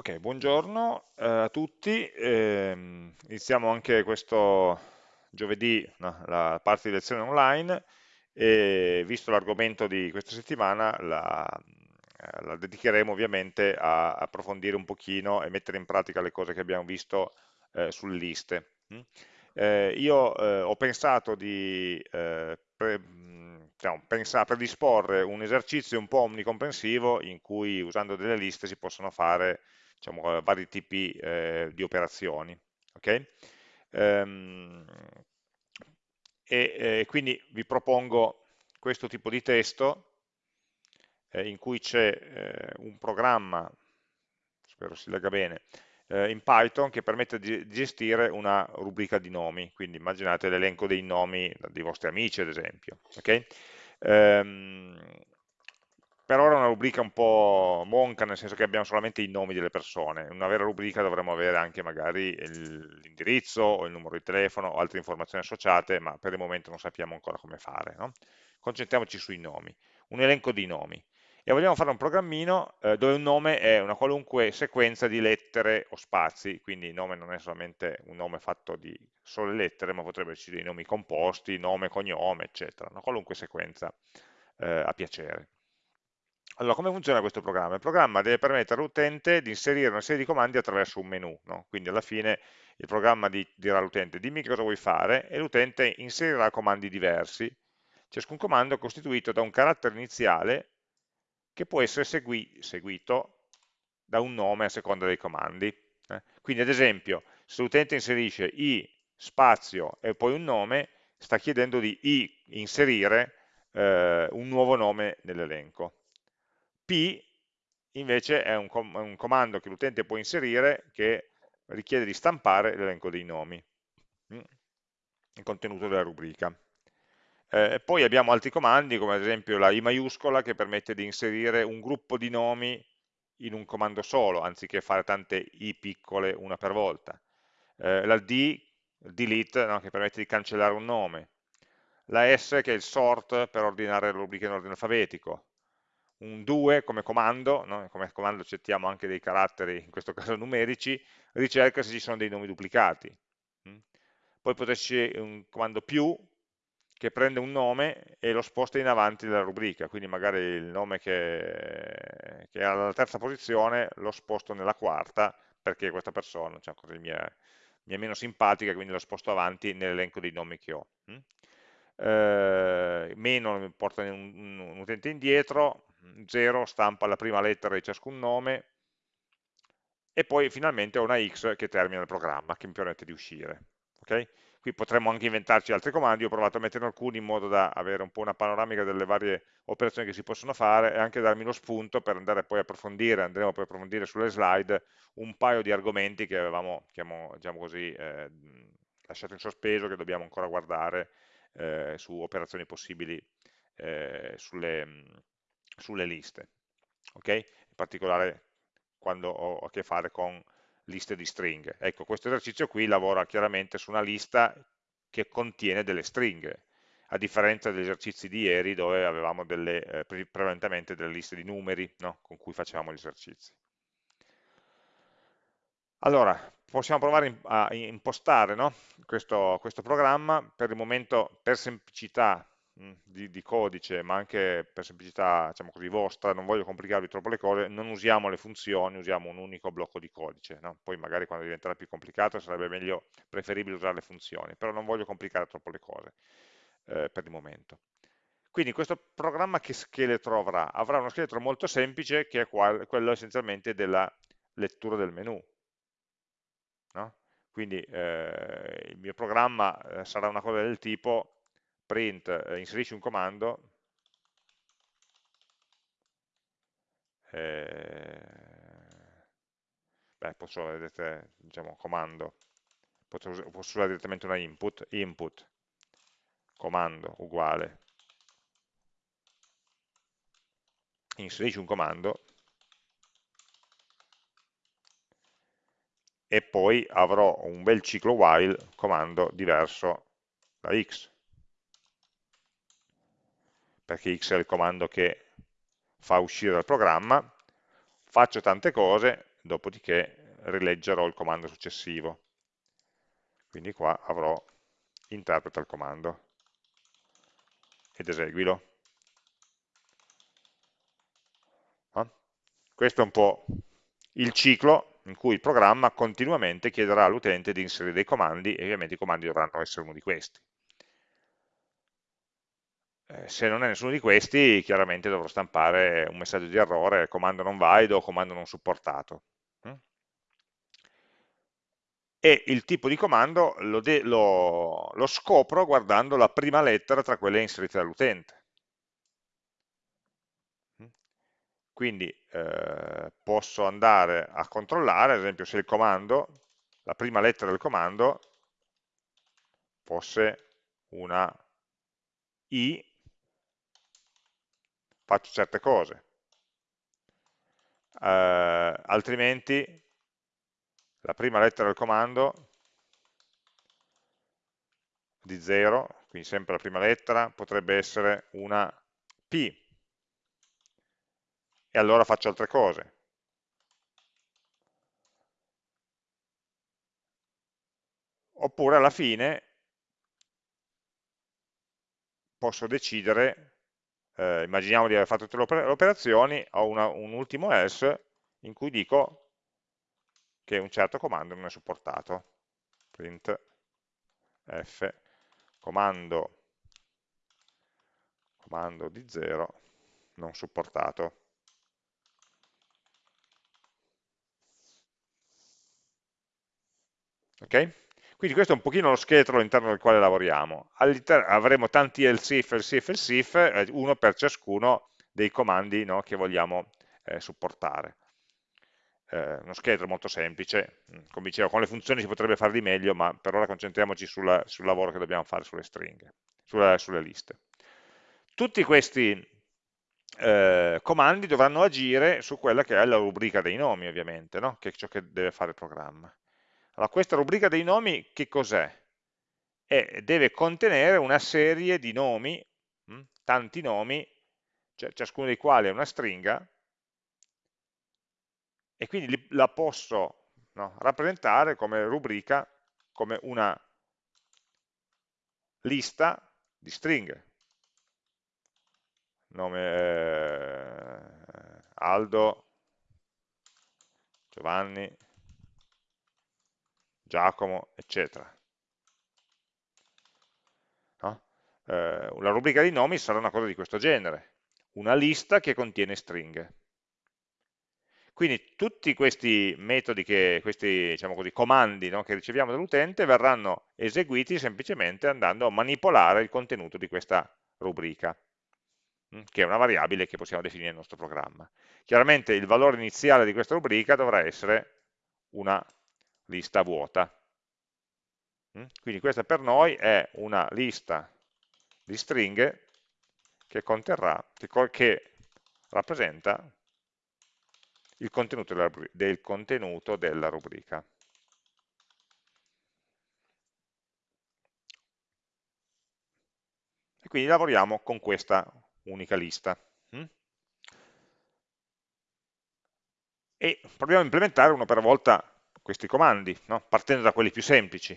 Ok, buongiorno eh, a tutti. Ehm, iniziamo anche questo giovedì no, la parte di lezione online e visto l'argomento di questa settimana la, eh, la dedicheremo ovviamente a, approfondire un pochino e mettere in pratica le cose che abbiamo visto eh, sulle liste. Mm? Eh, io eh, ho pensato di pre, diciamo, pensa, predisporre un esercizio un po' omnicomprensivo in cui usando delle liste si possono fare diciamo, eh, vari tipi eh, di operazioni. Okay? Ehm, e, e, quindi vi propongo questo tipo di testo eh, in cui c'è eh, un programma, spero si legga bene, eh, in Python che permette di gestire una rubrica di nomi, quindi immaginate l'elenco dei nomi dei vostri amici ad esempio. Okay? Ehm, per ora è una rubrica un po' monca, nel senso che abbiamo solamente i nomi delle persone. In una vera rubrica dovremmo avere anche magari l'indirizzo o il numero di telefono o altre informazioni associate, ma per il momento non sappiamo ancora come fare. No? Concentriamoci sui nomi. Un elenco di nomi. E vogliamo fare un programmino eh, dove un nome è una qualunque sequenza di lettere o spazi, quindi il nome non è solamente un nome fatto di sole lettere, ma potrebbe essere dei nomi composti, nome, cognome, eccetera, una qualunque sequenza eh, a piacere. Allora, come funziona questo programma? Il programma deve permettere all'utente di inserire una serie di comandi attraverso un menu, no? quindi alla fine il programma di, dirà all'utente dimmi cosa vuoi fare e l'utente inserirà comandi diversi. Ciascun comando è costituito da un carattere iniziale che può essere segui, seguito da un nome a seconda dei comandi. Eh? Quindi ad esempio, se l'utente inserisce i spazio e poi un nome, sta chiedendo di i inserire eh, un nuovo nome nell'elenco P invece è un, com un comando che l'utente può inserire che richiede di stampare l'elenco dei nomi, mm, il contenuto della rubrica. Eh, poi abbiamo altri comandi, come ad esempio la I maiuscola, che permette di inserire un gruppo di nomi in un comando solo, anziché fare tante I piccole una per volta. Eh, la D, delete, no, che permette di cancellare un nome. La S, che è il sort, per ordinare le rubriche in ordine alfabetico un 2 come comando, no? come comando accettiamo anche dei caratteri, in questo caso numerici, ricerca se ci sono dei nomi duplicati. Mm? Poi potessi un comando più che prende un nome e lo sposta in avanti della rubrica, quindi magari il nome che, che è alla terza posizione lo sposto nella quarta perché questa persona cioè, mi, è, mi, è, meno simpatica, quindi lo sposto avanti nell'elenco dei nomi che ho. Mm? Eh, meno porta un, un utente indietro, 0 stampa la prima lettera di ciascun nome e poi finalmente ho una x che termina il programma, che mi permette di uscire. Okay? Qui potremmo anche inventarci altri comandi, ho provato a metterne alcuni in modo da avere un po' una panoramica delle varie operazioni che si possono fare e anche darmi lo spunto per andare poi a approfondire, andremo poi a approfondire sulle slide un paio di argomenti che avevamo, diciamo così, eh, lasciato in sospeso, che dobbiamo ancora guardare eh, su operazioni possibili eh, sulle, sulle liste, ok? in particolare quando ho a che fare con liste di stringhe. Ecco, questo esercizio qui lavora chiaramente su una lista che contiene delle stringhe, a differenza degli esercizi di ieri dove avevamo delle, eh, prevalentemente delle liste di numeri no? con cui facevamo gli esercizi. Allora, possiamo provare a impostare no? questo, questo programma, per il momento per semplicità di, di, codice, ma anche per semplicità diciamo così, vostra, non voglio complicarvi troppo le cose, non usiamo le funzioni, usiamo un unico blocco di codice. No? Poi magari quando diventerà più complicato sarebbe meglio, preferibile usare le funzioni, però non voglio complicare troppo le cose eh, per il momento. Quindi questo programma che scheletro avrà? Avrà uno scheletro molto semplice che è quello essenzialmente della lettura del menu. No? Quindi eh, il mio programma eh, sarà una cosa del tipo print, eh, inserisci un comando, eh, beh, posso, vedete, diciamo, comando, posso, posso usare direttamente una input, input, comando uguale, inserisci un comando, e poi avrò un bel ciclo while, comando diverso da x perché x è il comando che fa uscire dal programma, faccio tante cose, dopodiché rileggerò il comando successivo. Quindi qua avrò interpreta il comando ed eseguilo. Questo è un po' il ciclo in cui il programma continuamente chiederà all'utente di inserire dei comandi e ovviamente i comandi dovranno essere uno di questi. Eh, se non è nessuno di questi, chiaramente dovrò stampare un messaggio di errore, comando non valido o comando non supportato. Mm? E il tipo di comando lo, lo, lo scopro guardando la prima lettera tra quelle inserite dall'utente. Mm? Quindi eh, posso andare a controllare, ad esempio, se il comando, la prima lettera del comando, fosse una I faccio certe cose. Eh, altrimenti la prima lettera del comando di 0, quindi sempre la prima lettera, potrebbe essere una P, e allora faccio altre cose. Oppure alla fine posso decidere eh, immaginiamo di aver fatto tutte le operazioni, ho una, un ultimo else in cui dico che un certo comando non è supportato. Print f comando, comando di 0 non supportato. Ok? Quindi questo è un pochino lo scheletro all'interno del quale lavoriamo. Avremo tanti else if, else if, else if, eh, uno per ciascuno dei comandi no, che vogliamo eh, supportare. Eh, uno scheletro molto semplice, mm, come dicevo, con le funzioni si potrebbe fare di meglio, ma per ora concentriamoci sulla, sul lavoro che dobbiamo fare sulle stringhe, sulle, sulle liste. Tutti questi eh, comandi dovranno agire su quella che è la rubrica dei nomi, ovviamente, no? che è ciò che deve fare il programma. Allora, questa rubrica dei nomi che cos'è? deve contenere una serie di nomi, mh, hm, tanti nomi, cioè, ciascuno dei quali è una stringa, e quindi la posso no, rappresentare come rubrica, come una lista di stringhe. Nome eh, Aldo, Giovanni, Giacomo, eccetera. No? Eh, la rubrica di nomi sarà una cosa di questo genere, una lista che contiene stringhe. Quindi tutti questi metodi, che, questi diciamo così, comandi no, che riceviamo dall'utente verranno eseguiti semplicemente andando a manipolare il contenuto di questa rubrica, mm, che è una variabile che possiamo definire nel nostro programma. Chiaramente il valore iniziale di questa rubrica dovrà essere una lista vuota. Mm? Quindi questa per noi è una lista di stringhe che conterrà, che, che rappresenta il contenuto della, del contenuto della rubrica. E quindi lavoriamo con questa unica lista. Mm? E proviamo a implementare uno per volta questi comandi, no? partendo da quelli più semplici.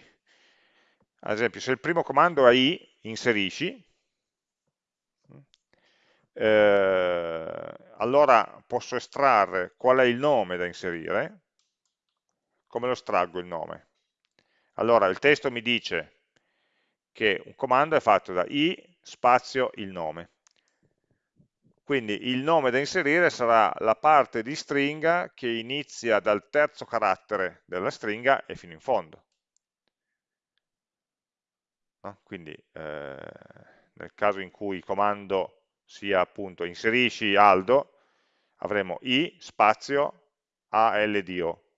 Ad esempio, se il primo comando è i, inserisci, eh, allora posso estrarre qual è il nome da inserire, come lo estraggo il nome? Allora, il testo mi dice che un comando è fatto da i spazio il nome. Quindi il nome da inserire sarà la parte di stringa che inizia dal terzo carattere della stringa e fino in fondo. No? Quindi eh, nel caso in cui il comando sia appunto inserisci Aldo, avremo i spazio ALDO.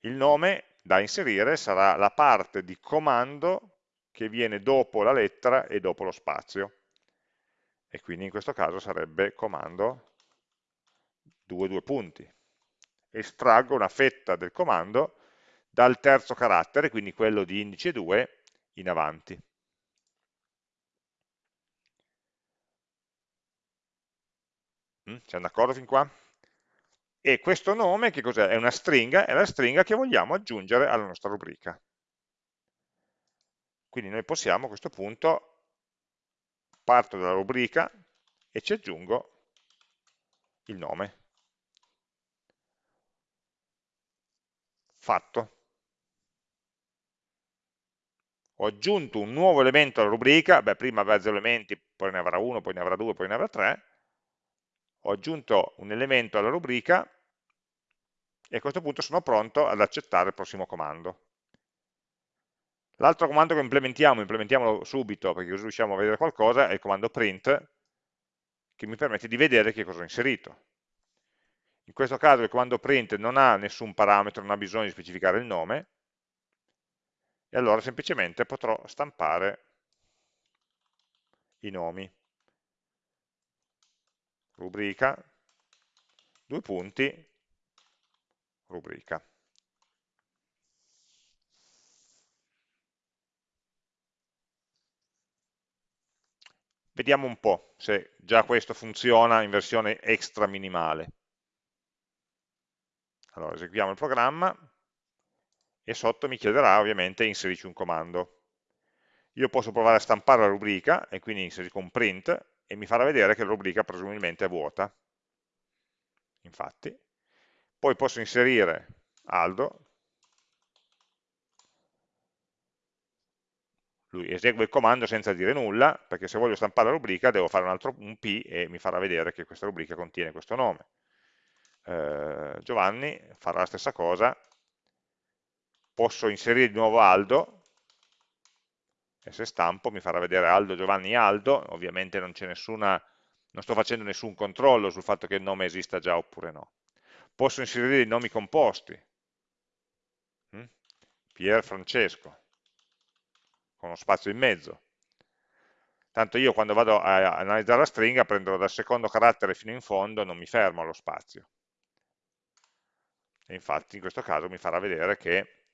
Il nome da inserire sarà la parte di comando che viene dopo la lettera e dopo lo spazio e quindi in questo caso sarebbe comando 2, 2 punti. Estraggo una fetta del comando dal terzo carattere, quindi quello di indice 2, in avanti. Mm, siamo d'accordo fin qua? e questo nome che cos'è? È una stringa, è la stringa che vogliamo aggiungere alla nostra rubrica. Quindi noi possiamo a questo punto, parto dalla rubrica e ci aggiungo il nome. Fatto. Ho aggiunto un nuovo elemento alla rubrica, beh prima aveva 0 elementi, poi ne avrà uno, poi ne avrà due, poi ne avrà tre, ho aggiunto un elemento alla rubrica e a questo punto sono pronto ad accettare il prossimo comando. L'altro comando che implementiamo, implementiamolo subito perché così riusciamo a vedere qualcosa, è il comando print, che mi permette di vedere che cosa ho inserito. In questo caso il comando print non ha nessun parametro, non ha bisogno di specificare il nome, e allora semplicemente potrò stampare i nomi rubrica, due punti, rubrica. Vediamo un po' se già questo funziona in versione extra minimale. Allora, eseguiamo il programma e sotto mi chiederà ovviamente inserisci un comando. Io posso provare a stampare la rubrica e quindi inserisco un print e mi farà vedere che la rubrica presumibilmente è vuota. Infatti, poi posso inserire Aldo, lui esegue il comando senza dire nulla, perché se voglio stampare la rubrica devo fare un altro un P e mi farà vedere che questa rubrica contiene questo nome. Eh, Giovanni farà la stessa cosa, posso inserire di nuovo Aldo, e se stampo mi farà vedere Aldo, Giovanni, Aldo, ovviamente non nessuna, non sto facendo nessun controllo sul fatto che il nome esista già oppure no. Posso inserire i nomi composti, hm? Pier Francesco, con uno spazio in mezzo. Tanto io quando vado a analizzare la stringa prendo dal secondo carattere fino in fondo, non mi fermo allo spazio. E infatti in questo caso mi farà vedere che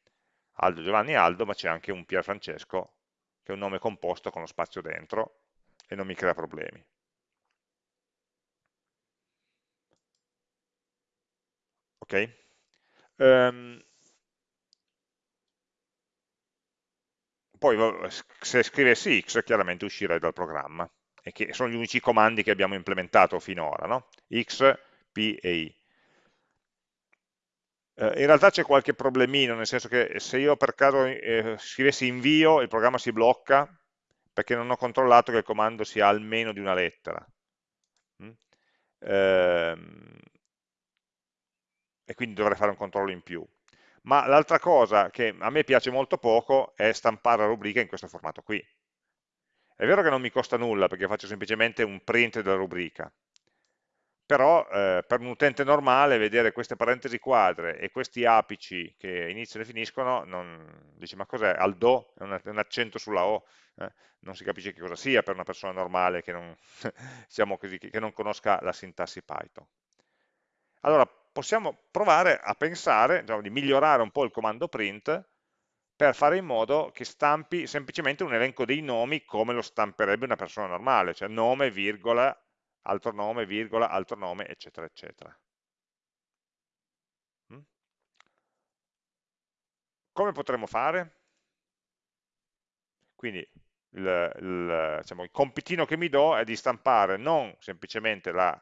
Aldo, Giovanni, Aldo, ma c'è anche un Pier Francesco che è un nome composto con lo spazio dentro e non mi crea problemi. Ok? Um, poi se scrivessi x chiaramente uscirei dal programma, e che sono gli unici comandi che abbiamo implementato finora, no? x, p e i. Eh, in realtà c'è qualche problemino, nel senso che se io per caso eh, scrivessi invio, il programma si blocca perché non ho controllato che il comando sia almeno di una lettera. Mm? Ehm, e quindi dovrei fare un controllo in più. Ma l'altra cosa che a me piace molto poco è stampare la rubrica in questo formato qui. È vero che non mi costa nulla perché faccio semplicemente un print della rubrica, però eh, per un utente normale vedere queste parentesi quadre e questi apici che iniziano e finiscono, non, dice ma cos'è? Al do? È un, accento sulla O? Eh? Non si capisce che cosa sia per una persona normale che non, diciamo così, che non conosca la sintassi Python. Allora possiamo provare a pensare diciamo, di migliorare un po' il comando print per fare in modo che stampi semplicemente un elenco dei nomi come lo stamperebbe una persona normale, cioè nome, virgola, altro nome, virgola, altro nome, eccetera, eccetera. Mm? Come potremmo fare? Quindi il, il, diciamo, il, compitino che mi do è di stampare non semplicemente la,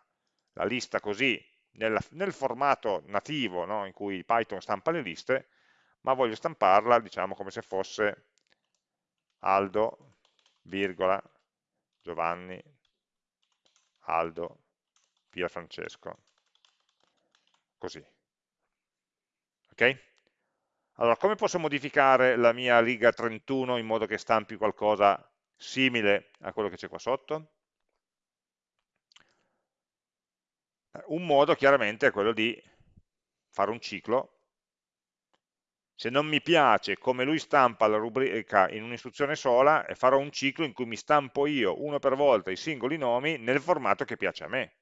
la lista così nella, nel formato nativo no, in cui Python stampa le liste, ma voglio stamparla diciamo come se fosse Aldo, virgola, Giovanni, Aldo, Pia Francesco, così. Ok? Allora, come posso modificare la mia riga 31 in modo che stampi qualcosa simile a quello che c'è qua sotto? Eh, un modo chiaramente è quello di fare un ciclo. Se non mi piace come lui stampa la rubrica in un'istruzione sola, farò un ciclo in cui mi stampo io uno per volta i singoli nomi nel formato che piace a me.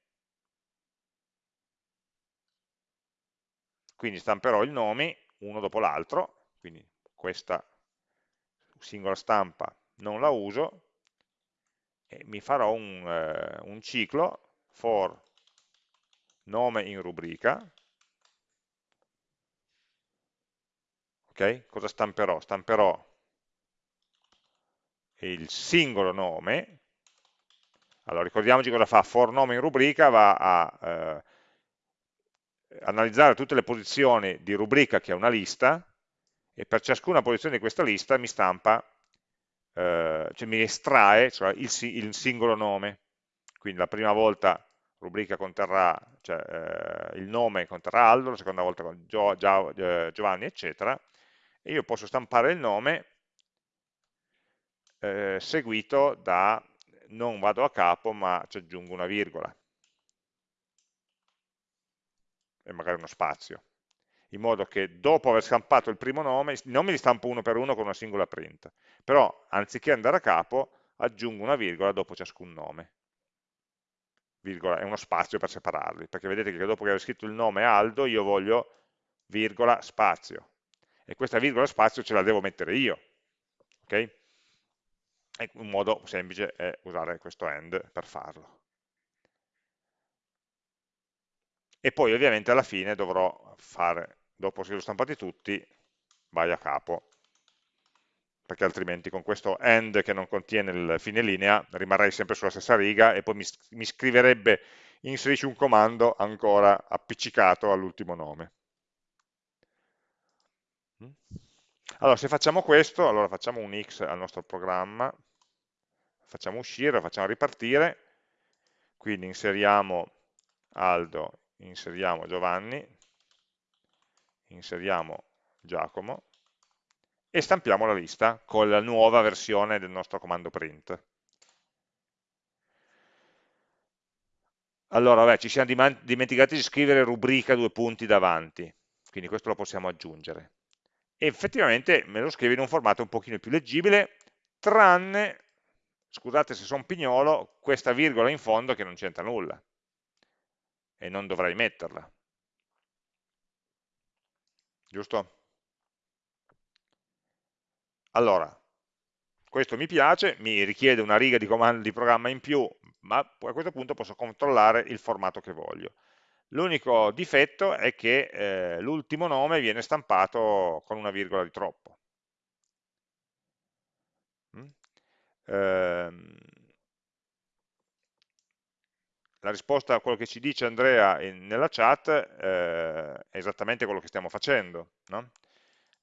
Quindi stamperò i nomi uno dopo l'altro, quindi questa singola stampa non la uso, e mi farò un, eh, un ciclo for nome in rubrica, ok? Cosa stamperò? Stamperò il singolo nome, allora ricordiamoci cosa fa, for nome in rubrica va a eh, analizzare tutte le posizioni di rubrica che è una lista e per ciascuna posizione di questa lista mi stampa, eh, cioè mi estrae cioè il, il singolo nome, quindi la prima volta rubrica conterrà, cioè eh, il nome conterrà Aldo, la seconda volta Gio, Gio, eh, Giovanni, eccetera, e io posso stampare il nome eh, seguito da, non vado a capo, ma ci aggiungo una virgola e magari uno spazio, in modo che dopo aver stampato il primo nome, i nomi li stampo uno per uno con una singola print, però anziché andare a capo aggiungo una virgola dopo ciascun nome. Virgola è uno spazio per separarli, perché vedete che dopo che avevo scritto il nome Aldo io voglio virgola spazio, e questa virgola spazio ce la devo mettere io, ok? E un modo semplice è usare questo AND per farlo. e poi ovviamente alla fine dovrò fare, dopo che li ho stampati tutti, vai a capo, perché altrimenti con questo end che non contiene il fine linea rimarrei sempre sulla stessa riga e poi mi, mi scriverebbe inserisci un comando ancora appiccicato all'ultimo nome. Mm? Allora, se facciamo questo, allora facciamo un X al nostro programma, facciamo uscire, facciamo ripartire, quindi inseriamo Aldo inseriamo Giovanni, inseriamo Giacomo e stampiamo la lista con la nuova versione del nostro comando print. Allora, vabbè, ci siamo dimenticati di scrivere rubrica due punti davanti, quindi questo lo possiamo aggiungere. E effettivamente me lo scrive in un formato un pochino più leggibile, tranne, scusate se sono pignolo, questa virgola in fondo che non c'entra nulla e non dovrei metterla. Giusto? Allora, questo mi piace, mi richiede una riga di comando di programma in più, ma a questo punto posso controllare il formato che voglio. L'unico difetto è che eh, l'ultimo nome viene stampato con una virgola di troppo. Mm? Ehm, la risposta a quello che ci dice Andrea in, nella chat eh, è esattamente quello che stiamo facendo. No?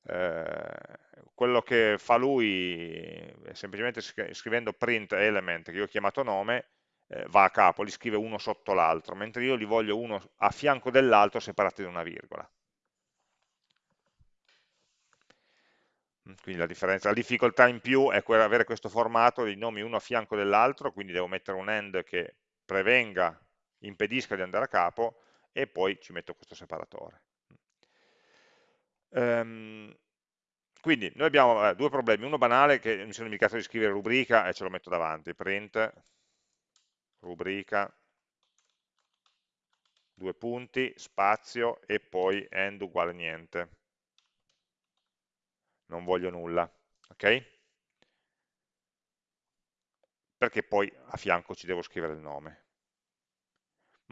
Eh, quello che fa lui semplicemente scrivendo print element che io ho chiamato nome eh, va a capo, li scrive uno sotto l'altro, mentre io li voglio uno a fianco dell'altro separati da una virgola. Quindi la, differenza, la difficoltà in più è avere questo formato di nomi uno a fianco dell'altro, quindi devo mettere un end che prevenga, impedisca di andare a capo e poi ci metto questo separatore. Um, quindi noi abbiamo eh, due problemi, uno banale che mi sono dimenticato di scrivere rubrica e ce lo metto davanti, print, rubrica, due punti, spazio e poi end uguale niente. Non voglio nulla, ok? Perché poi a fianco ci devo scrivere il nome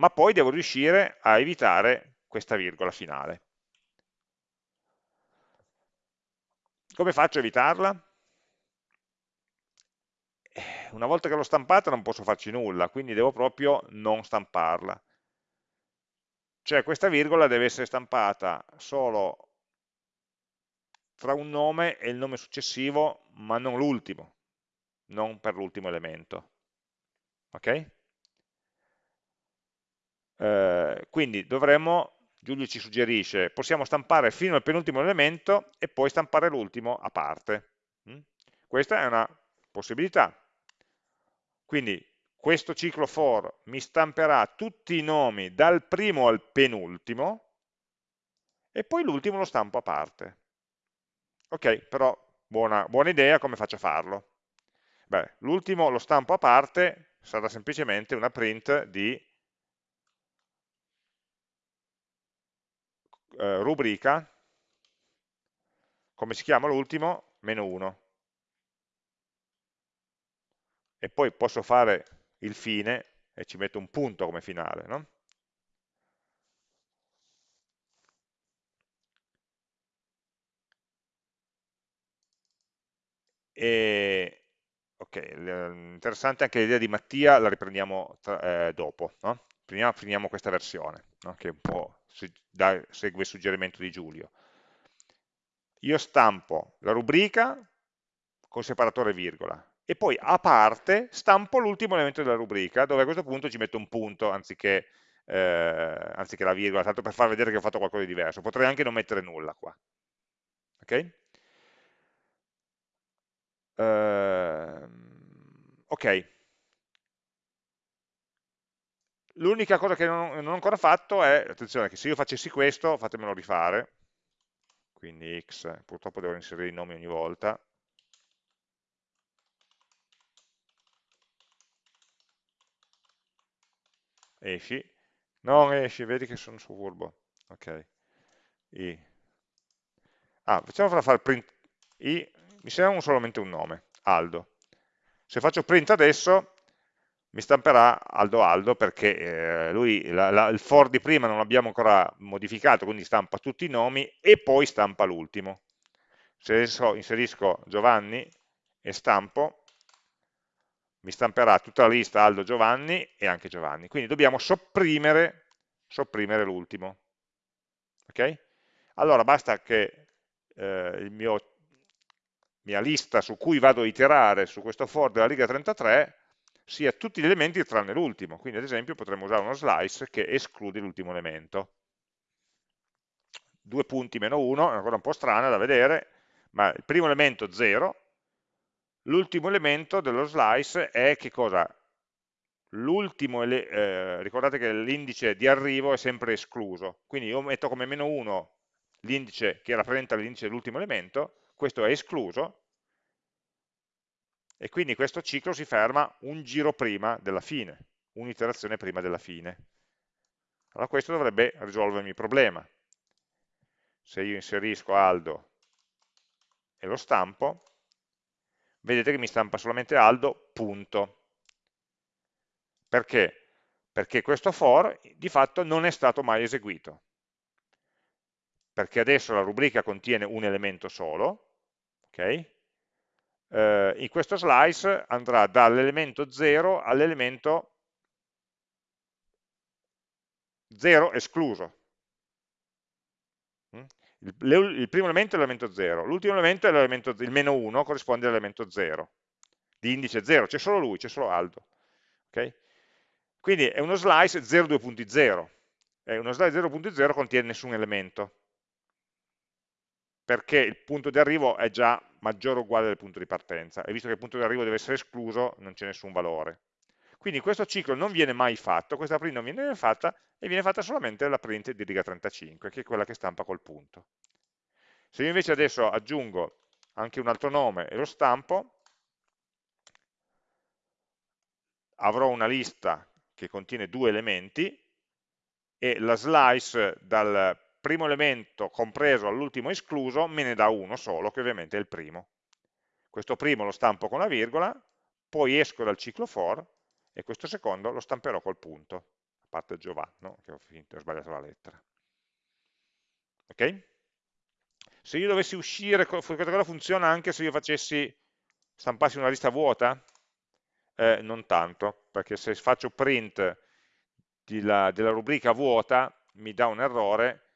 ma poi devo riuscire a evitare questa virgola finale. Come faccio a evitarla? Eh, una volta che l'ho stampata non posso farci nulla, quindi devo proprio non stamparla. Cioè questa virgola deve essere stampata solo tra un nome e il nome successivo, ma non l'ultimo, non per l'ultimo elemento. Ok? Eh, quindi dovremmo, Giulio ci suggerisce, possiamo stampare fino al penultimo elemento e poi stampare l'ultimo a parte. Mm? Questa è una possibilità. Quindi questo ciclo for mi stamperà tutti i nomi dal primo al penultimo e poi l'ultimo lo stampo a parte. Ok, però buona, buona idea, come faccio a farlo? l'ultimo lo stampo a parte sarà semplicemente una print di eh, rubrica, come si chiama l'ultimo? Meno 1. E poi posso fare il fine e ci metto un punto come finale. No? E, ok, interessante anche l'idea di Mattia, la riprendiamo tra, eh, dopo, no? Finiamo, finiamo, questa versione, no? che un po' da, segue il suggerimento di Giulio. Io stampo la rubrica con separatore virgola e poi a parte stampo l'ultimo elemento della rubrica, dove a questo punto ci metto un punto anziché, eh, anziché la virgola, tanto per far vedere che ho fatto qualcosa di diverso. Potrei anche non mettere nulla qua. Ok? Uh, ok. L'unica cosa che non, non, ho ancora fatto è, attenzione, che se io facessi questo, fatemelo rifare, quindi x, purtroppo devo inserire i nomi ogni volta, esci, non esci, vedi che sono su furbo, ok, i. Ah, facciamo fare print. I, mi serve solamente un nome, Aldo. Se faccio print adesso, mi stamperà Aldo Aldo perché eh, lui, la, la, il for di prima non l'abbiamo ancora modificato, quindi stampa tutti i nomi e poi stampa l'ultimo. Se adesso inserisco Giovanni e stampo, mi stamperà tutta la lista Aldo Giovanni e anche Giovanni. Quindi dobbiamo sopprimere, sopprimere l'ultimo. Ok? Allora basta che eh, il mio mia lista su cui vado a iterare su questo for della riga 33 sia tutti gli elementi tranne l'ultimo. Quindi ad esempio potremmo usare uno slice che esclude l'ultimo elemento. Due punti meno 1, è ancora un po' strana da vedere, ma il primo elemento 0, l'ultimo elemento dello slice è che cosa? L'ultimo, eh, ricordate che l'indice di arrivo è sempre escluso, quindi io metto come meno 1 l'indice che rappresenta l'indice dell'ultimo elemento, questo è escluso, e quindi questo ciclo si ferma un giro prima della fine, un'iterazione prima della fine. Allora questo dovrebbe risolvermi il problema. Se io inserisco Aldo e lo stampo, vedete che mi stampa solamente Aldo, punto. Perché? Perché questo for di fatto non è stato mai eseguito. Perché adesso la rubrica contiene un elemento solo, okay? Eh, in questo slice andrà dall'elemento 0 all'elemento 0 escluso. Mm? Il, il, primo elemento è l'elemento 0, l'ultimo elemento è l'elemento, il meno 1, corrisponde all'elemento 0, di indice 0, c'è solo lui, c'è solo Aldo. Okay? Quindi è uno slice 0,2.0, e uno slice 0.0 contiene nessun elemento, perché il punto di arrivo è già maggiore o uguale del punto di partenza, e visto che il punto di arrivo deve essere escluso, non c'è nessun valore. Quindi questo ciclo non viene mai fatto, questa print non viene fatta, e viene fatta solamente la print di riga 35, che è quella che stampa col punto. Se io invece adesso aggiungo anche un altro nome e lo stampo, avrò una lista che contiene due elementi, e la slice dal primo elemento compreso all'ultimo escluso me ne dà uno solo, che ovviamente è il primo. Questo primo lo stampo con la virgola, poi esco dal ciclo for e questo secondo lo stamperò col punto, a parte Giovanni, che ho, finito, ho sbagliato la lettera. Ok? Se io dovessi uscire, questa cosa funziona anche se io facessi, stampassi una lista vuota? Eh, non tanto, perché se faccio print della, della rubrica vuota mi dà un errore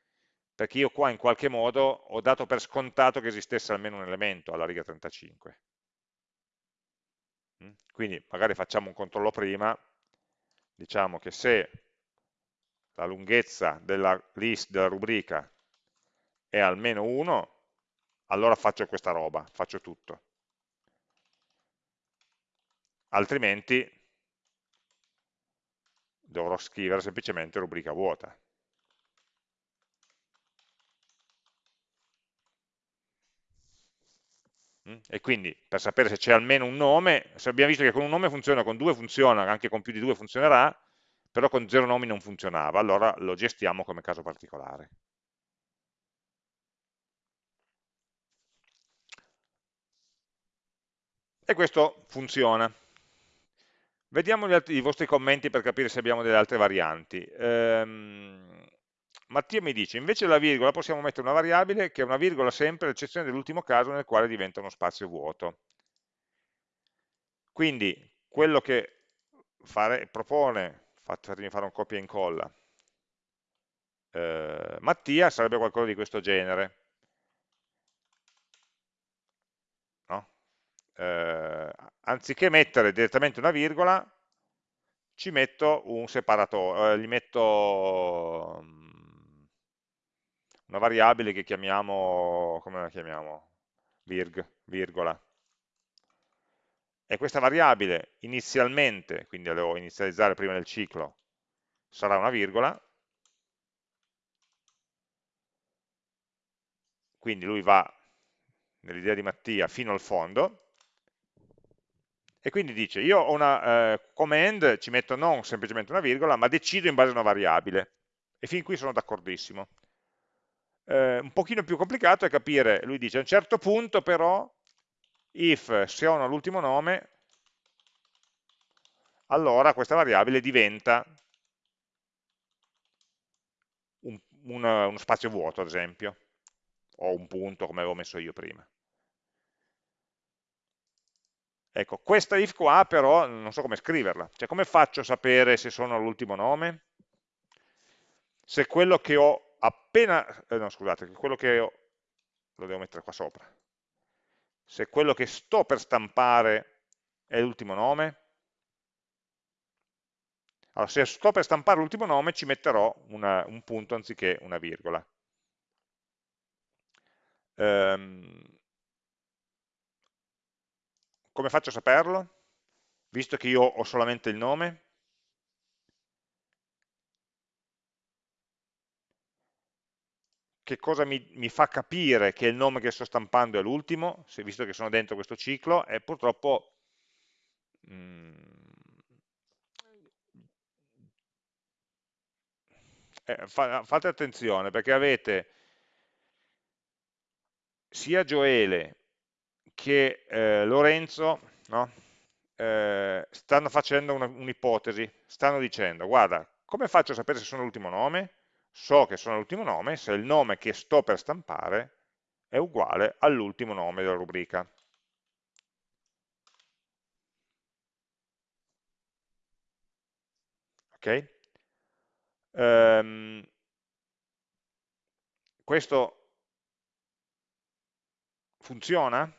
perché io qua in qualche modo ho dato per scontato che esistesse almeno un elemento alla riga 35. Mm? Quindi magari facciamo un controllo prima, diciamo che se la lunghezza della list della rubrica è almeno 1, allora faccio questa roba, faccio tutto. Altrimenti dovrò scrivere semplicemente rubrica vuota. E quindi per sapere se c'è almeno un nome, se abbiamo visto che con un nome funziona, con due funziona, anche con più di due funzionerà, però con zero nomi non funzionava, allora lo gestiamo come caso particolare. E questo funziona. Vediamo altri, i vostri commenti per capire se abbiamo delle altre varianti. Ehm, Mattia mi dice, invece della virgola possiamo mettere una variabile che è una virgola sempre, ad eccezione dell'ultimo caso nel quale diventa uno spazio vuoto. Quindi quello che fare, propone, fatemi fare un copia e incolla, eh, Mattia sarebbe qualcosa di questo genere. No? Eh, anziché mettere direttamente una virgola, ci metto un separatore, eh, gli metto una variabile che chiamiamo, come la chiamiamo? Virg, virgola. E questa variabile inizialmente, quindi la devo inizializzare prima del ciclo, sarà una virgola, quindi lui va nell'idea di Mattia fino al fondo, e quindi dice io ho una eh, come end ci metto non semplicemente una virgola, ma decido in base a una variabile, e fin qui sono d'accordissimo. Eh, un pochino più complicato è capire, lui dice a un certo punto però, if se ho l'ultimo nome, allora questa variabile diventa un, un, uno spazio vuoto, ad esempio, o un punto come avevo messo io prima. Ecco, questa if qua però non so come scriverla, cioè come faccio a sapere se sono all'ultimo nome? Se quello che ho appena, eh, no scusate, quello che ho, lo devo mettere qua sopra, se quello che sto per stampare è l'ultimo nome, allora se sto per stampare l'ultimo nome ci metterò una, un punto anziché una virgola. Um, come faccio a saperlo? Visto che io ho solamente il nome? Che cosa mi, mi fa capire che il nome che sto stampando è l'ultimo, visto che sono dentro questo ciclo, e purtroppo mh, mm, eh, fa, fate attenzione perché avete sia Gioele che eh, Lorenzo no? eh, stanno facendo un'ipotesi, un stanno dicendo, guarda, come faccio a sapere se sono l'ultimo nome? So che sono l'ultimo nome se il nome che sto per stampare è uguale all'ultimo nome della rubrica. Ok? Um, questo funziona?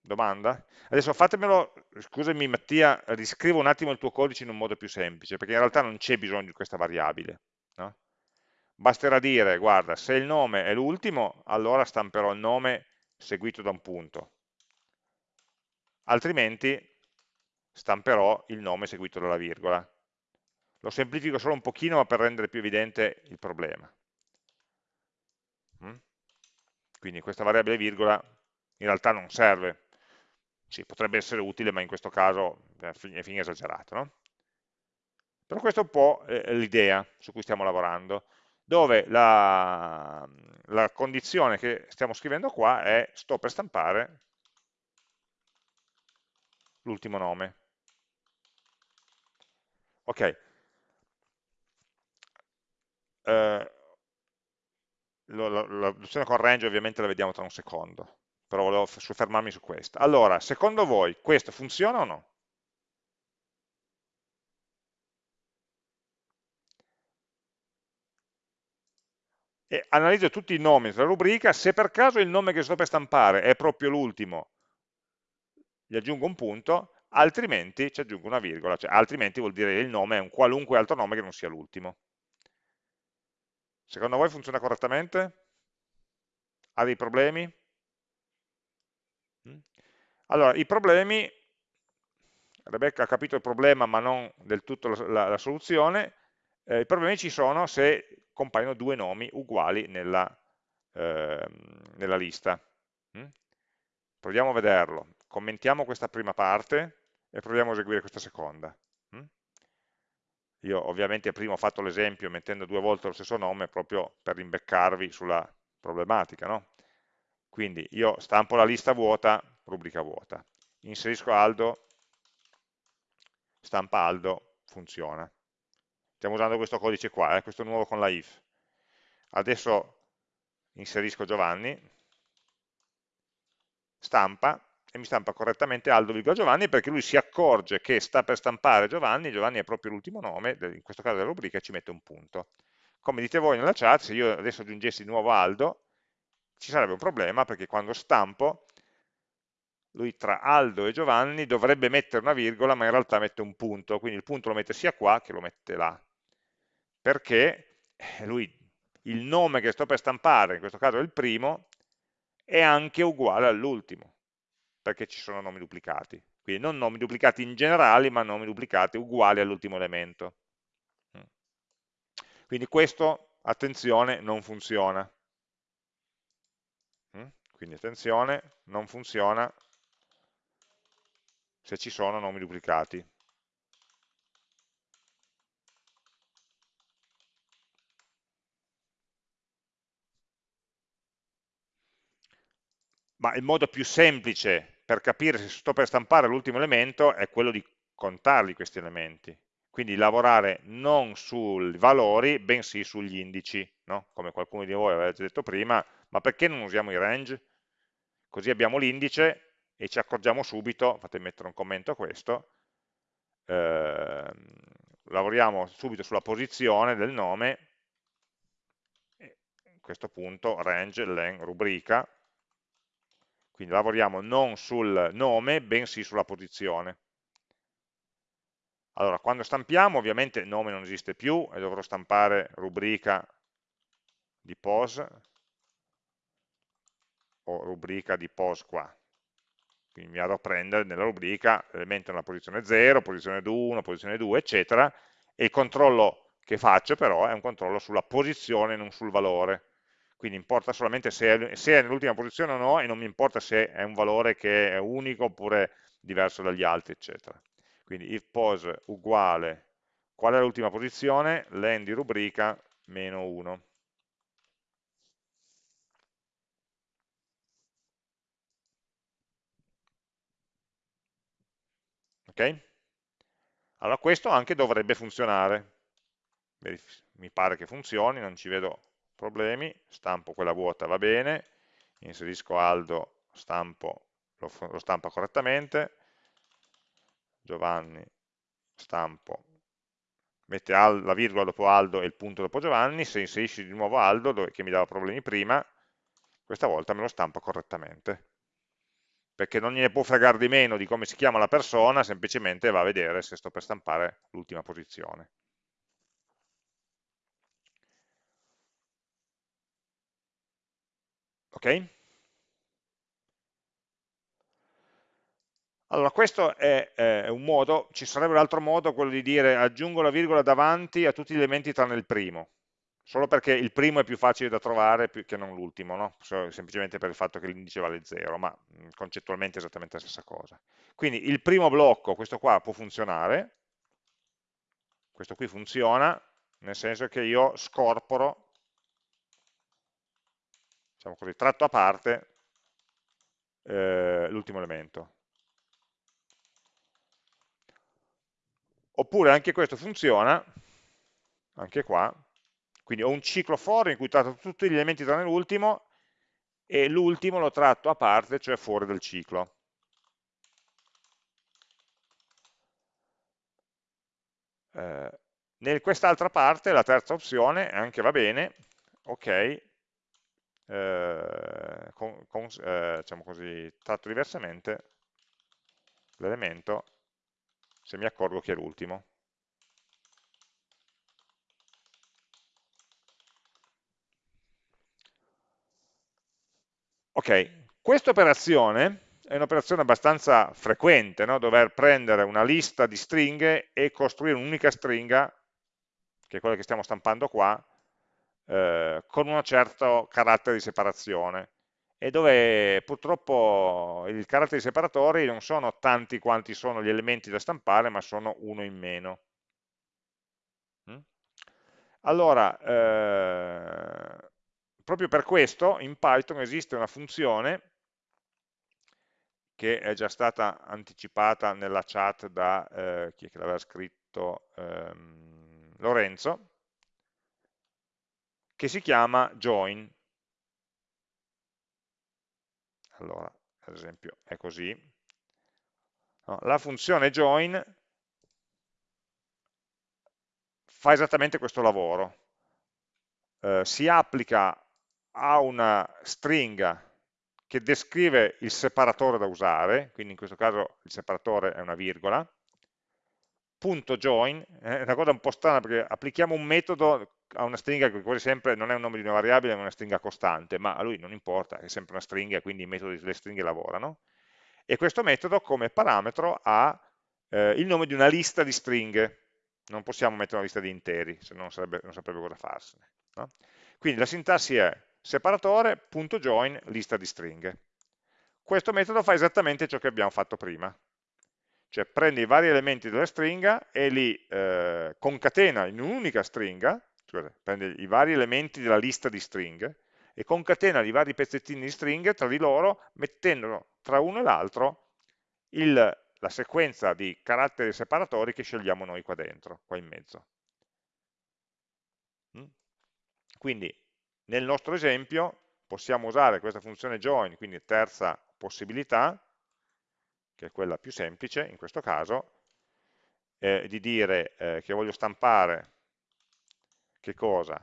Domanda? Adesso fatemelo, scusami Mattia, riscrivo un attimo il tuo codice in un modo più semplice, perché in realtà non c'è bisogno di questa variabile. No? Basterà dire, guarda, se il nome è l'ultimo, allora stamperò il nome seguito da un punto. Altrimenti stamperò il nome seguito dalla virgola. Lo semplifico solo un pochino, ma per rendere più evidente il problema. Mm? Quindi questa variabile virgola in realtà non serve, sì, potrebbe essere utile, ma in questo caso è fin esagerato. No? Però questa è un po' l'idea su cui stiamo lavorando, dove la, la condizione che stiamo scrivendo qua è sto per stampare l'ultimo nome. Ok. Eh, l'opzione con range ovviamente la vediamo tra un secondo però volevo soffermarmi su questa. Allora, secondo voi questo funziona o no? E analizzo tutti i nomi della rubrica, se per caso il nome che sto per stampare è proprio l'ultimo, gli aggiungo un punto, altrimenti ci aggiungo una virgola, cioè altrimenti vuol dire che il nome è un qualunque altro nome che non sia l'ultimo. Secondo voi funziona correttamente? Ha dei problemi? Allora, i problemi, Rebecca ha capito il problema ma non del tutto la, la, la soluzione, eh, i problemi ci sono se compaiono due nomi uguali nella, eh, nella lista. Mm? Proviamo a vederlo, commentiamo questa prima parte e proviamo a eseguire questa seconda. Mm? Io ovviamente prima ho fatto l'esempio mettendo due volte lo stesso nome proprio per rimbeccarvi sulla problematica. No? Quindi io stampo la lista vuota rubrica vuota. Inserisco Aldo, stampa Aldo, funziona. Stiamo usando questo codice qua, eh, questo nuovo con la if. Adesso inserisco Giovanni, stampa, e mi stampa correttamente Aldo, Giovanni perché lui si accorge che sta per stampare Giovanni, Giovanni è proprio l'ultimo nome, in questo caso della rubrica, e ci mette un punto. Come dite voi nella chat, se io adesso aggiungessi di nuovo Aldo, ci sarebbe un problema perché quando stampo lui tra Aldo e Giovanni dovrebbe mettere una virgola, ma in realtà mette un punto, quindi il punto lo mette sia qua che lo mette là, perché eh, lui, il nome che sto per stampare, in questo caso è il primo, è anche uguale all'ultimo, perché ci sono nomi duplicati. Quindi non nomi duplicati in generale, ma nomi duplicati uguali all'ultimo elemento. Mm. Quindi questo, attenzione, non funziona. Mm. Quindi attenzione, non funziona se ci sono nomi duplicati. Ma il modo più semplice per capire se sto per stampare l'ultimo elemento è quello di contarli questi elementi. Quindi lavorare non sui valori, bensì sugli indici, no? come qualcuno di voi aveva detto prima, ma perché non usiamo i range? Così abbiamo l'indice e ci accorgiamo subito, fate mettere un commento a questo, eh, lavoriamo subito sulla posizione del nome, a questo punto range, len, rubrica, quindi lavoriamo non sul nome, bensì sulla posizione. Allora, quando stampiamo, ovviamente nome non esiste più e dovrò stampare rubrica di pos o rubrica di pos qua quindi mi vado a prendere nella rubrica elemento nella posizione 0, posizione 1, posizione 2, eccetera, e il controllo che faccio però è un controllo sulla posizione, non sul valore. Quindi importa solamente se è, se è nell'ultima posizione o no, e non mi importa se è un valore che è unico oppure diverso dagli altri, eccetera. Quindi if pose uguale, qual è l'ultima posizione? Len di rubrica meno 1. ok? Allora questo anche dovrebbe funzionare, mi pare che funzioni, non ci vedo problemi, stampo quella vuota, va bene, inserisco Aldo, stampo, lo, lo stampa correttamente, Giovanni, stampo, mette la virgola dopo Aldo e il punto dopo Giovanni, se inserisci di nuovo Aldo, dove, che mi dava problemi prima, questa volta me lo stampa correttamente perché non gliene può fregare di meno di come si chiama la persona, semplicemente va a vedere se sto per stampare l'ultima posizione. Ok? Allora, questo è, è un modo, ci sarebbe un altro modo, quello di dire aggiungo la virgola davanti a tutti gli elementi tranne il primo solo perché il primo è più facile da trovare che non l'ultimo, no? semplicemente per il fatto che l'indice vale 0, ma concettualmente è esattamente la stessa cosa. Quindi il primo blocco, questo qua, può funzionare, questo qui funziona, nel senso che io scorporo, diciamo così, tratto a parte eh, l'ultimo elemento. Oppure anche questo funziona, anche qua, quindi ho un ciclo for in cui tratto tutti gli elementi tranne l'ultimo e l'ultimo lo tratto a parte, cioè fuori dal ciclo. Eh, in quest'altra parte, la terza opzione, anche va bene, ok, eh, con, con, eh, diciamo così, tratto diversamente l'elemento se mi accorgo che è l'ultimo. Ok, questa operazione è un'operazione abbastanza frequente, no? dover prendere una lista di stringhe e costruire un'unica stringa, che è quella che stiamo stampando qua, eh, con un certo carattere di separazione e dove purtroppo i caratteri separatori non sono tanti quanti sono gli elementi da stampare, ma sono uno in meno. Mm? Allora, eh, proprio per questo in Python esiste una funzione che è già stata anticipata nella chat da eh, chi è che l'aveva scritto ehm, Lorenzo che si chiama join. Allora ad esempio è così, no, la funzione join fa esattamente questo lavoro, eh, si applica a una stringa che descrive il separatore da usare, quindi in questo caso il separatore è una virgola, punto join, eh, è una cosa un po' strana perché applichiamo un metodo a una stringa che quasi sempre non è un nome di una variabile, ma è una stringa costante, ma a lui non importa, è sempre una stringa, quindi i metodi delle stringhe lavorano. E questo metodo come parametro ha eh, il nome di una lista di stringhe, non possiamo mettere una lista di interi, se no non saprebbe cosa farsene. No? Quindi la sintassi è separatore.join lista di stringhe. Questo metodo fa esattamente ciò che abbiamo fatto prima, cioè prende i vari elementi della stringa e li eh, concatena in un'unica stringa, scusate, prende i vari elementi della lista di stringhe e concatena i vari pezzettini di stringhe tra di loro, mettendo tra uno e l'altro la sequenza di caratteri separatori che scegliamo noi qua dentro, qua in mezzo. Mm? Quindi nel nostro esempio possiamo usare questa funzione join, quindi terza possibilità, che è quella più semplice in questo caso, eh, di dire eh, che voglio stampare che cosa?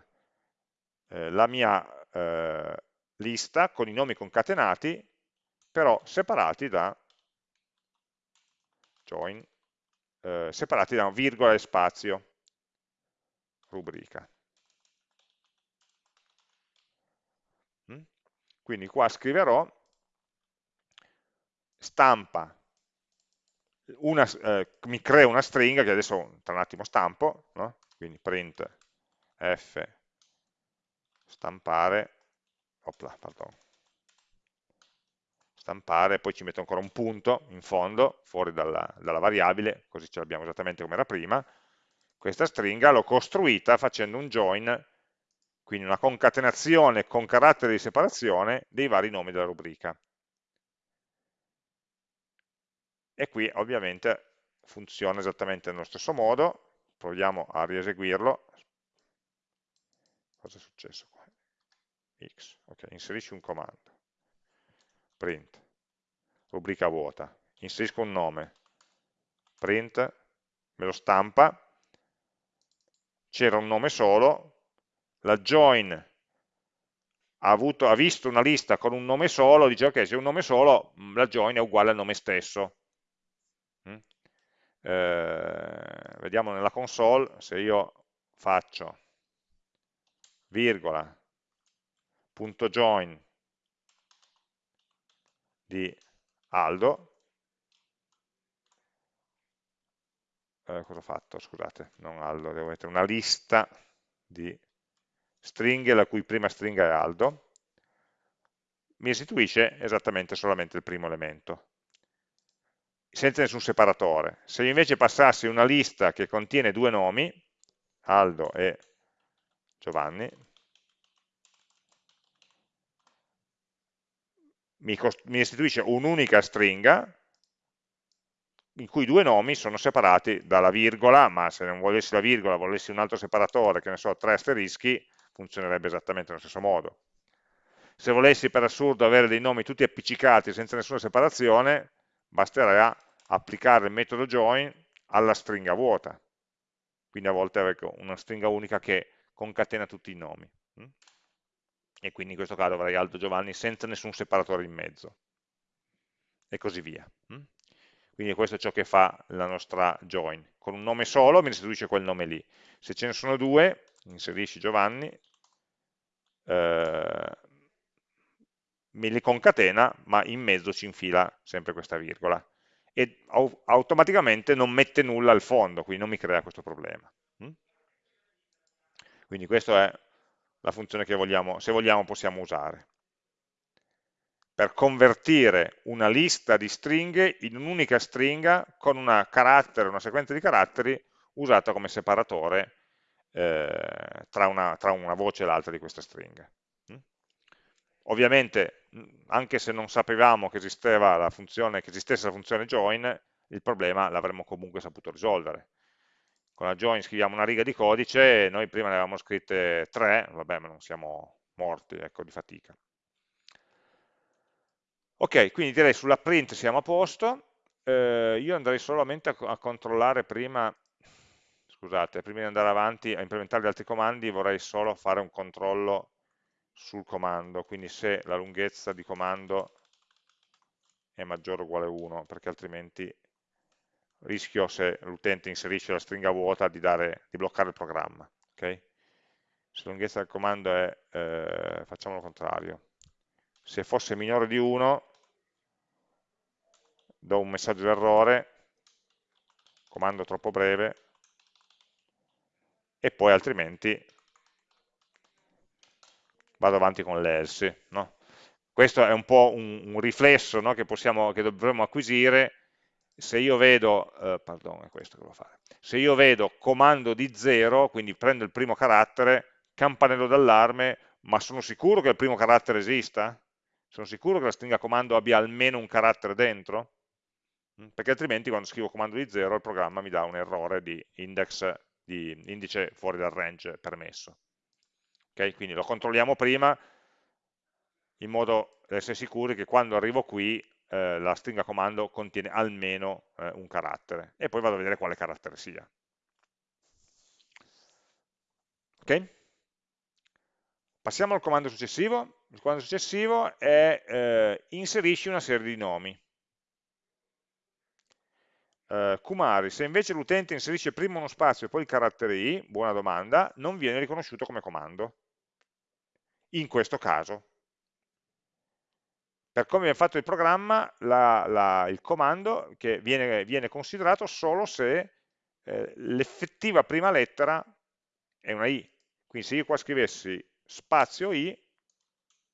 Eh, la mia eh, lista con i nomi concatenati, però separati da join, eh, separati da virgola e spazio, rubrica. Mm? Quindi qua scriverò stampa, una, eh, mi crea una stringa che adesso tra un attimo stampo, no? quindi print f. Stampare, opla, pardon, stampare, poi ci metto ancora un punto in fondo, fuori dalla, dalla variabile, così ce l'abbiamo esattamente come era prima, questa stringa l'ho costruita facendo un join quindi una concatenazione con caratteri di separazione dei vari nomi della rubrica. E qui ovviamente funziona esattamente nello stesso modo, proviamo a rieseguirlo. Cosa è successo qua? X, ok, inserisci un comando, print, rubrica vuota, inserisco un nome, print, me lo stampa, c'era un nome solo, la join ha, avuto, ha, visto una lista con un nome solo, dice ok, se è un nome solo, mm, la join è uguale al nome stesso. Mm? Eh, vediamo nella console se io faccio virgola punto join di Aldo eh, cosa ho fatto? scusate, non Aldo, devo mettere una lista di stringhe la cui prima stringa è Aldo, mi restituisce esattamente solamente il primo elemento, senza nessun separatore. Se invece passassi una lista che contiene due nomi, Aldo e Giovanni, mi, mi restituisce un'unica stringa in cui due nomi sono separati dalla virgola, ma se non volessi la virgola, volessi un altro separatore, che ne so, tre asterischi, funzionerebbe esattamente nello stesso modo. Se volessi per assurdo avere dei nomi tutti appiccicati senza nessuna separazione, basterà applicare il metodo join alla stringa vuota. Quindi a volte avere una stringa unica che concatena tutti i nomi. Mm? E quindi in questo caso avrei Aldo Giovanni senza nessun separatore in mezzo. E così via. Mm? Quindi questo è ciò che fa la nostra join. Con un nome solo mi restituisce quel nome lì. Se ce ne sono due, inserisci Giovanni, eh, me li concatena, ma in mezzo ci infila sempre questa virgola. E au automaticamente non mette nulla al fondo, quindi non mi crea questo problema. Quindi questa è la funzione che vogliamo, se vogliamo possiamo usare per convertire una lista di stringhe in un'unica stringa con una, carattere, una sequenza di caratteri usata come separatore eh, tra, una, tra, una, voce e l'altra di questa stringa. Mm? Ovviamente, mm, anche se non sapevamo che, la funzione, che esistesse la funzione join, il problema l'avremmo comunque saputo risolvere. Con la join scriviamo una riga di codice, noi prima ne avevamo scritte tre, vabbè, ma non siamo morti ecco, di fatica. Ok, quindi direi sulla print siamo a posto, eh, io andrei solamente a, a, controllare prima, scusate, prima di andare avanti a implementare gli altri comandi vorrei solo fare un controllo sul comando, quindi se la lunghezza di comando è maggiore o uguale a 1, perché altrimenti rischio se l'utente inserisce la stringa vuota di, dare, di bloccare il programma. Okay? Se la lunghezza del comando è, eh, facciamo il contrario, se fosse minore di 1 do un messaggio d'errore, comando troppo breve, e poi altrimenti vado avanti con l'else. No? Questo è un po' un, un riflesso no? che, possiamo, che dovremmo acquisire se io vedo, eh, pardon, è questo che devo fare, se io vedo comando di 0, quindi prendo il primo carattere, campanello d'allarme, ma sono sicuro che il primo carattere esista? Sono sicuro che la stringa comando abbia almeno un carattere dentro? Mm, perché altrimenti quando scrivo comando di 0 il programma mi dà un errore di, index, di indice fuori dal range permesso. Okay? Quindi lo controlliamo prima in modo da essere sicuri che quando arrivo qui eh, la stringa comando contiene almeno eh, un carattere e poi vado a vedere quale carattere sia. Ok? Passiamo al comando successivo. Il comando successivo è eh, inserisci una serie di nomi. Uh, Kumari, se invece l'utente inserisce prima uno spazio e poi il carattere i, buona domanda, non viene riconosciuto come comando. In questo caso. Per come viene fatto il programma, la, la, il comando che viene, viene, considerato solo se eh, l'effettiva prima lettera è una i. Quindi se io qua scrivessi spazio i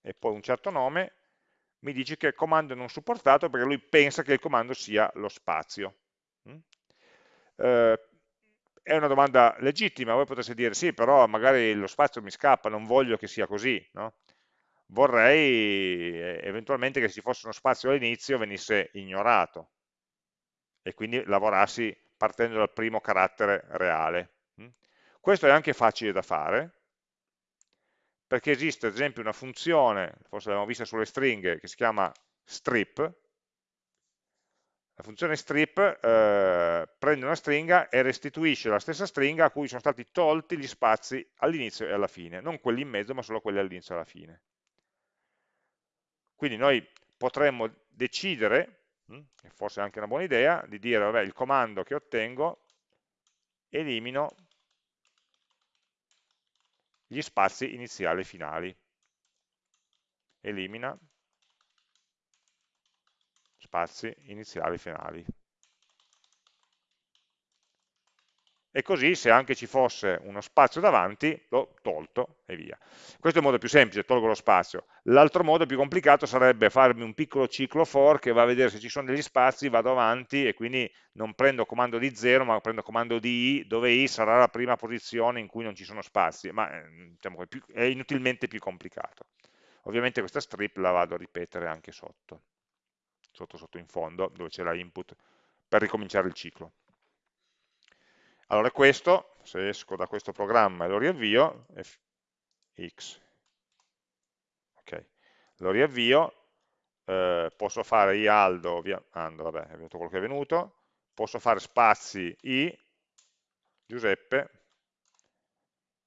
e poi un certo nome, mi dice che il comando è non supportato perché lui pensa che il comando sia lo spazio. Mm? Eh, è una domanda legittima, voi potreste dire sì, però magari lo spazio mi scappa, non voglio che sia così, no? Vorrei eh, eventualmente che se ci fosse uno spazio all'inizio venisse ignorato e quindi lavorassi partendo dal primo carattere reale. Mm? Questo è anche facile da fare, perché esiste ad esempio una funzione, forse l'abbiamo vista sulle stringhe, che si chiama strip, la funzione strip eh, prende una stringa e restituisce la stessa stringa a cui sono stati tolti gli spazi all'inizio e alla fine, non quelli in mezzo ma solo quelli all'inizio e alla fine. Quindi noi potremmo decidere, hm, e forse è anche una buona idea, di dire, vabbè, il comando che ottengo elimino gli spazi iniziali e finali. Elimina spazi iniziali e finali. E così se anche ci fosse uno spazio davanti, l'ho tolto e via. Questo è il modo più semplice, tolgo lo spazio. L'altro modo più complicato sarebbe farmi un piccolo ciclo for che va a vedere se ci sono degli spazi, vado avanti e quindi non prendo comando di 0 ma prendo comando di i, dove i sarà la prima posizione in cui non ci sono spazi, ma eh, diciamo, è inutilmente più complicato. Ovviamente questa strip la vado a ripetere anche sotto sotto sotto in fondo, dove c'è la input, per ricominciare il ciclo. Allora questo, se esco da questo programma e lo riavvio, x, ok, lo riavvio, eh, posso fare i aldo, via, ando, vabbè, è venuto quello che è venuto, posso fare spazi i, Giuseppe,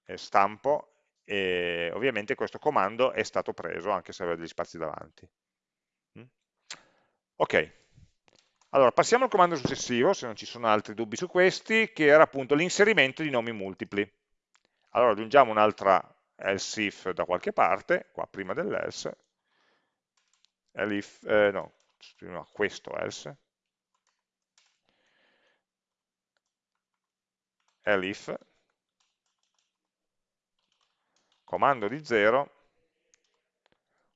e stampo, e ovviamente questo comando è stato preso anche se aveva degli spazi davanti. Ok, allora passiamo al comando successivo, se non ci sono altri dubbi su questi, che era appunto l'inserimento di nomi multipli. Allora aggiungiamo un'altra else if da qualche parte, qua prima dell'else, elif, eh, no, no, questo else, elif, comando di 0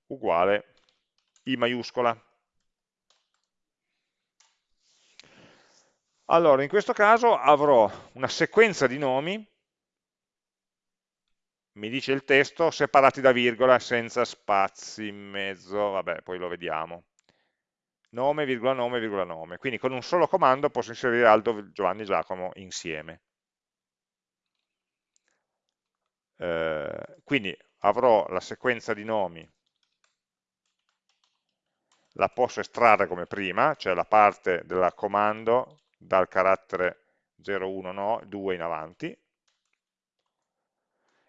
uguale i maiuscola. Allora, in questo caso avrò una sequenza di nomi, mi dice il testo, separati da virgola, senza spazi in mezzo, vabbè, poi lo vediamo. Nome, virgola, nome, virgola, nome. Quindi con un solo comando posso inserire Aldo, Giovanni Giacomo insieme. Eh, quindi avrò la sequenza di nomi la posso estrarre come prima, cioè la parte del comando dal carattere 0, 1, no, 2 in avanti,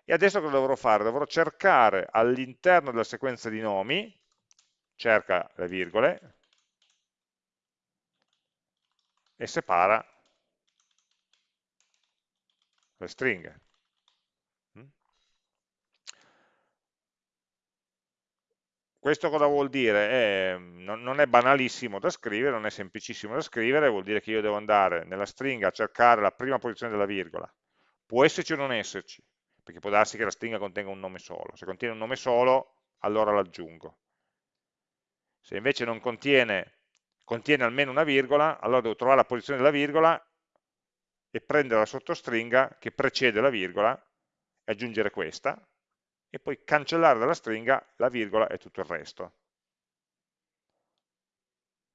e adesso cosa dovrò fare? Dovrò cercare all'interno della sequenza di nomi, cerca le virgole, e separa le stringhe. Questo cosa vuol dire? È, non è banalissimo da scrivere, non è semplicissimo da scrivere, vuol dire che io devo andare nella stringa a cercare la prima posizione della virgola. Può esserci o non esserci, perché può darsi che la stringa contenga un nome solo. Se contiene un nome solo, allora l'aggiungo. Se invece non contiene, contiene almeno una virgola, allora devo trovare la posizione della virgola e prendere la sottostringa che precede la virgola e aggiungere questa, e poi cancellare dalla stringa la virgola e tutto il resto.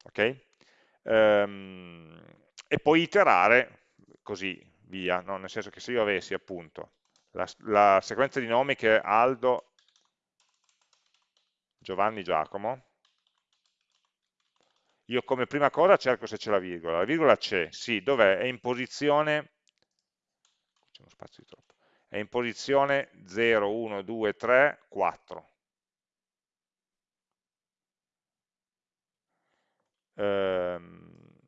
Ok? Ehm, e poi iterare così via, no? nel senso che se io avessi appunto la, la sequenza di nomi che è Aldo, Giovanni, Giacomo, io come prima cosa cerco se c'è la virgola, la virgola c'è, sì, dov'è? È in posizione, c'è uno spazio di troppo, è in posizione 0, 1, 2, 3, 4. Ehm,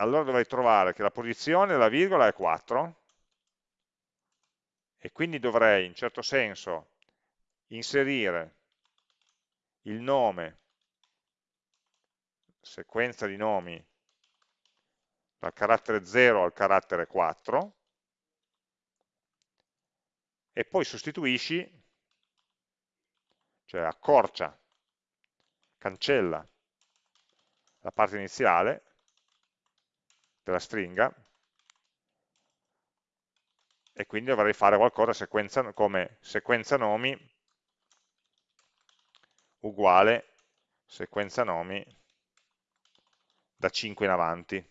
allora dovrei trovare che la posizione della virgola è 4, e quindi dovrei in certo senso inserire il nome, sequenza di nomi dal carattere 0 al carattere 4 e poi sostituisci, cioè accorcia, cancella la parte iniziale della stringa e quindi dovrei fare qualcosa sequenza, come sequenza nomi uguale sequenza nomi da 5 in avanti.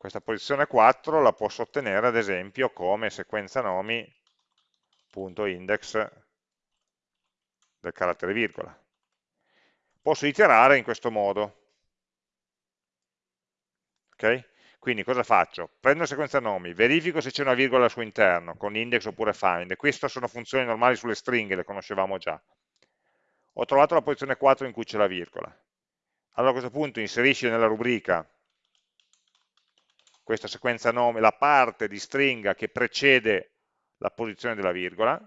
Questa posizione 4 la posso ottenere ad esempio come sequenza nomi.index del carattere virgola. Posso iterare in questo modo, Okay? Quindi cosa faccio? Prendo sequenza nomi, verifico se c'è una virgola al suo interno, con index oppure find, queste sono funzioni normali sulle stringhe, le conoscevamo già. Ho trovato la posizione 4 in cui c'è la virgola. Allora a questo punto inserisci nella rubrica questa sequenza nome, la parte di stringa che precede la posizione della virgola,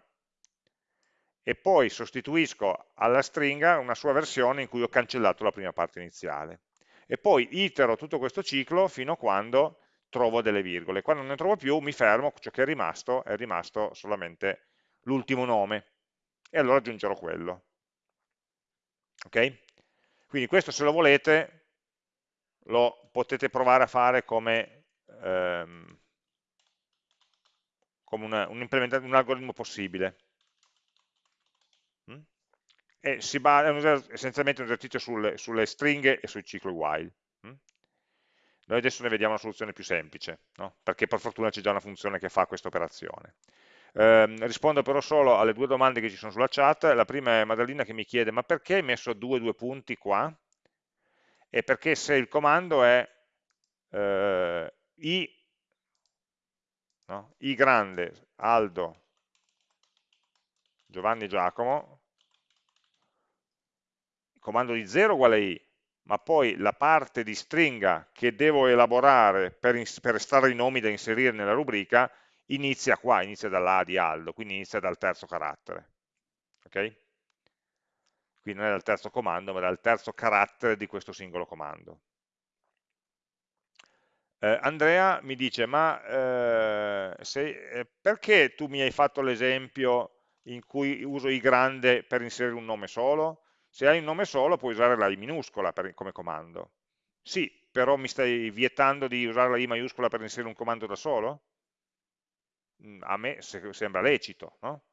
e poi sostituisco alla stringa una sua versione in cui ho cancellato la prima parte iniziale e poi itero tutto questo ciclo fino a quando trovo delle virgole. Quando non ne trovo più mi fermo, ciò che è rimasto è rimasto solamente l'ultimo nome e allora aggiungerò quello. Ok? Quindi questo se lo volete lo potete provare a fare come, ehm, come una, un, un algoritmo possibile e si basa, è essenzialmente un esercizio sulle, sulle, stringhe e sui cicli while. Mm? Noi adesso ne vediamo una soluzione più semplice, no? perché per fortuna c'è già una funzione che fa questa operazione. Eh, rispondo però solo alle due domande che ci sono sulla chat. La prima è Madalina che mi chiede, ma perché hai messo due due punti qua? E perché se il comando è eh, i, no? i grande, Aldo, Giovanni Giacomo, comando di 0 uguale i, ma poi la parte di stringa che devo elaborare per, per estrarre i nomi da inserire nella rubrica inizia qua, inizia dall'A di Aldo, quindi inizia dal terzo carattere. Ok? Quindi non è dal terzo comando, ma dal terzo carattere di questo singolo comando. Eh, Andrea mi dice, ma eh, se, eh, perché tu mi hai fatto l'esempio in cui uso i grande per inserire un nome solo? Se hai un nome solo puoi usare la I minuscola per, come comando. Sì, però mi stai vietando di usare la I maiuscola per inserire un comando da solo? Mm, a me sembra lecito, no?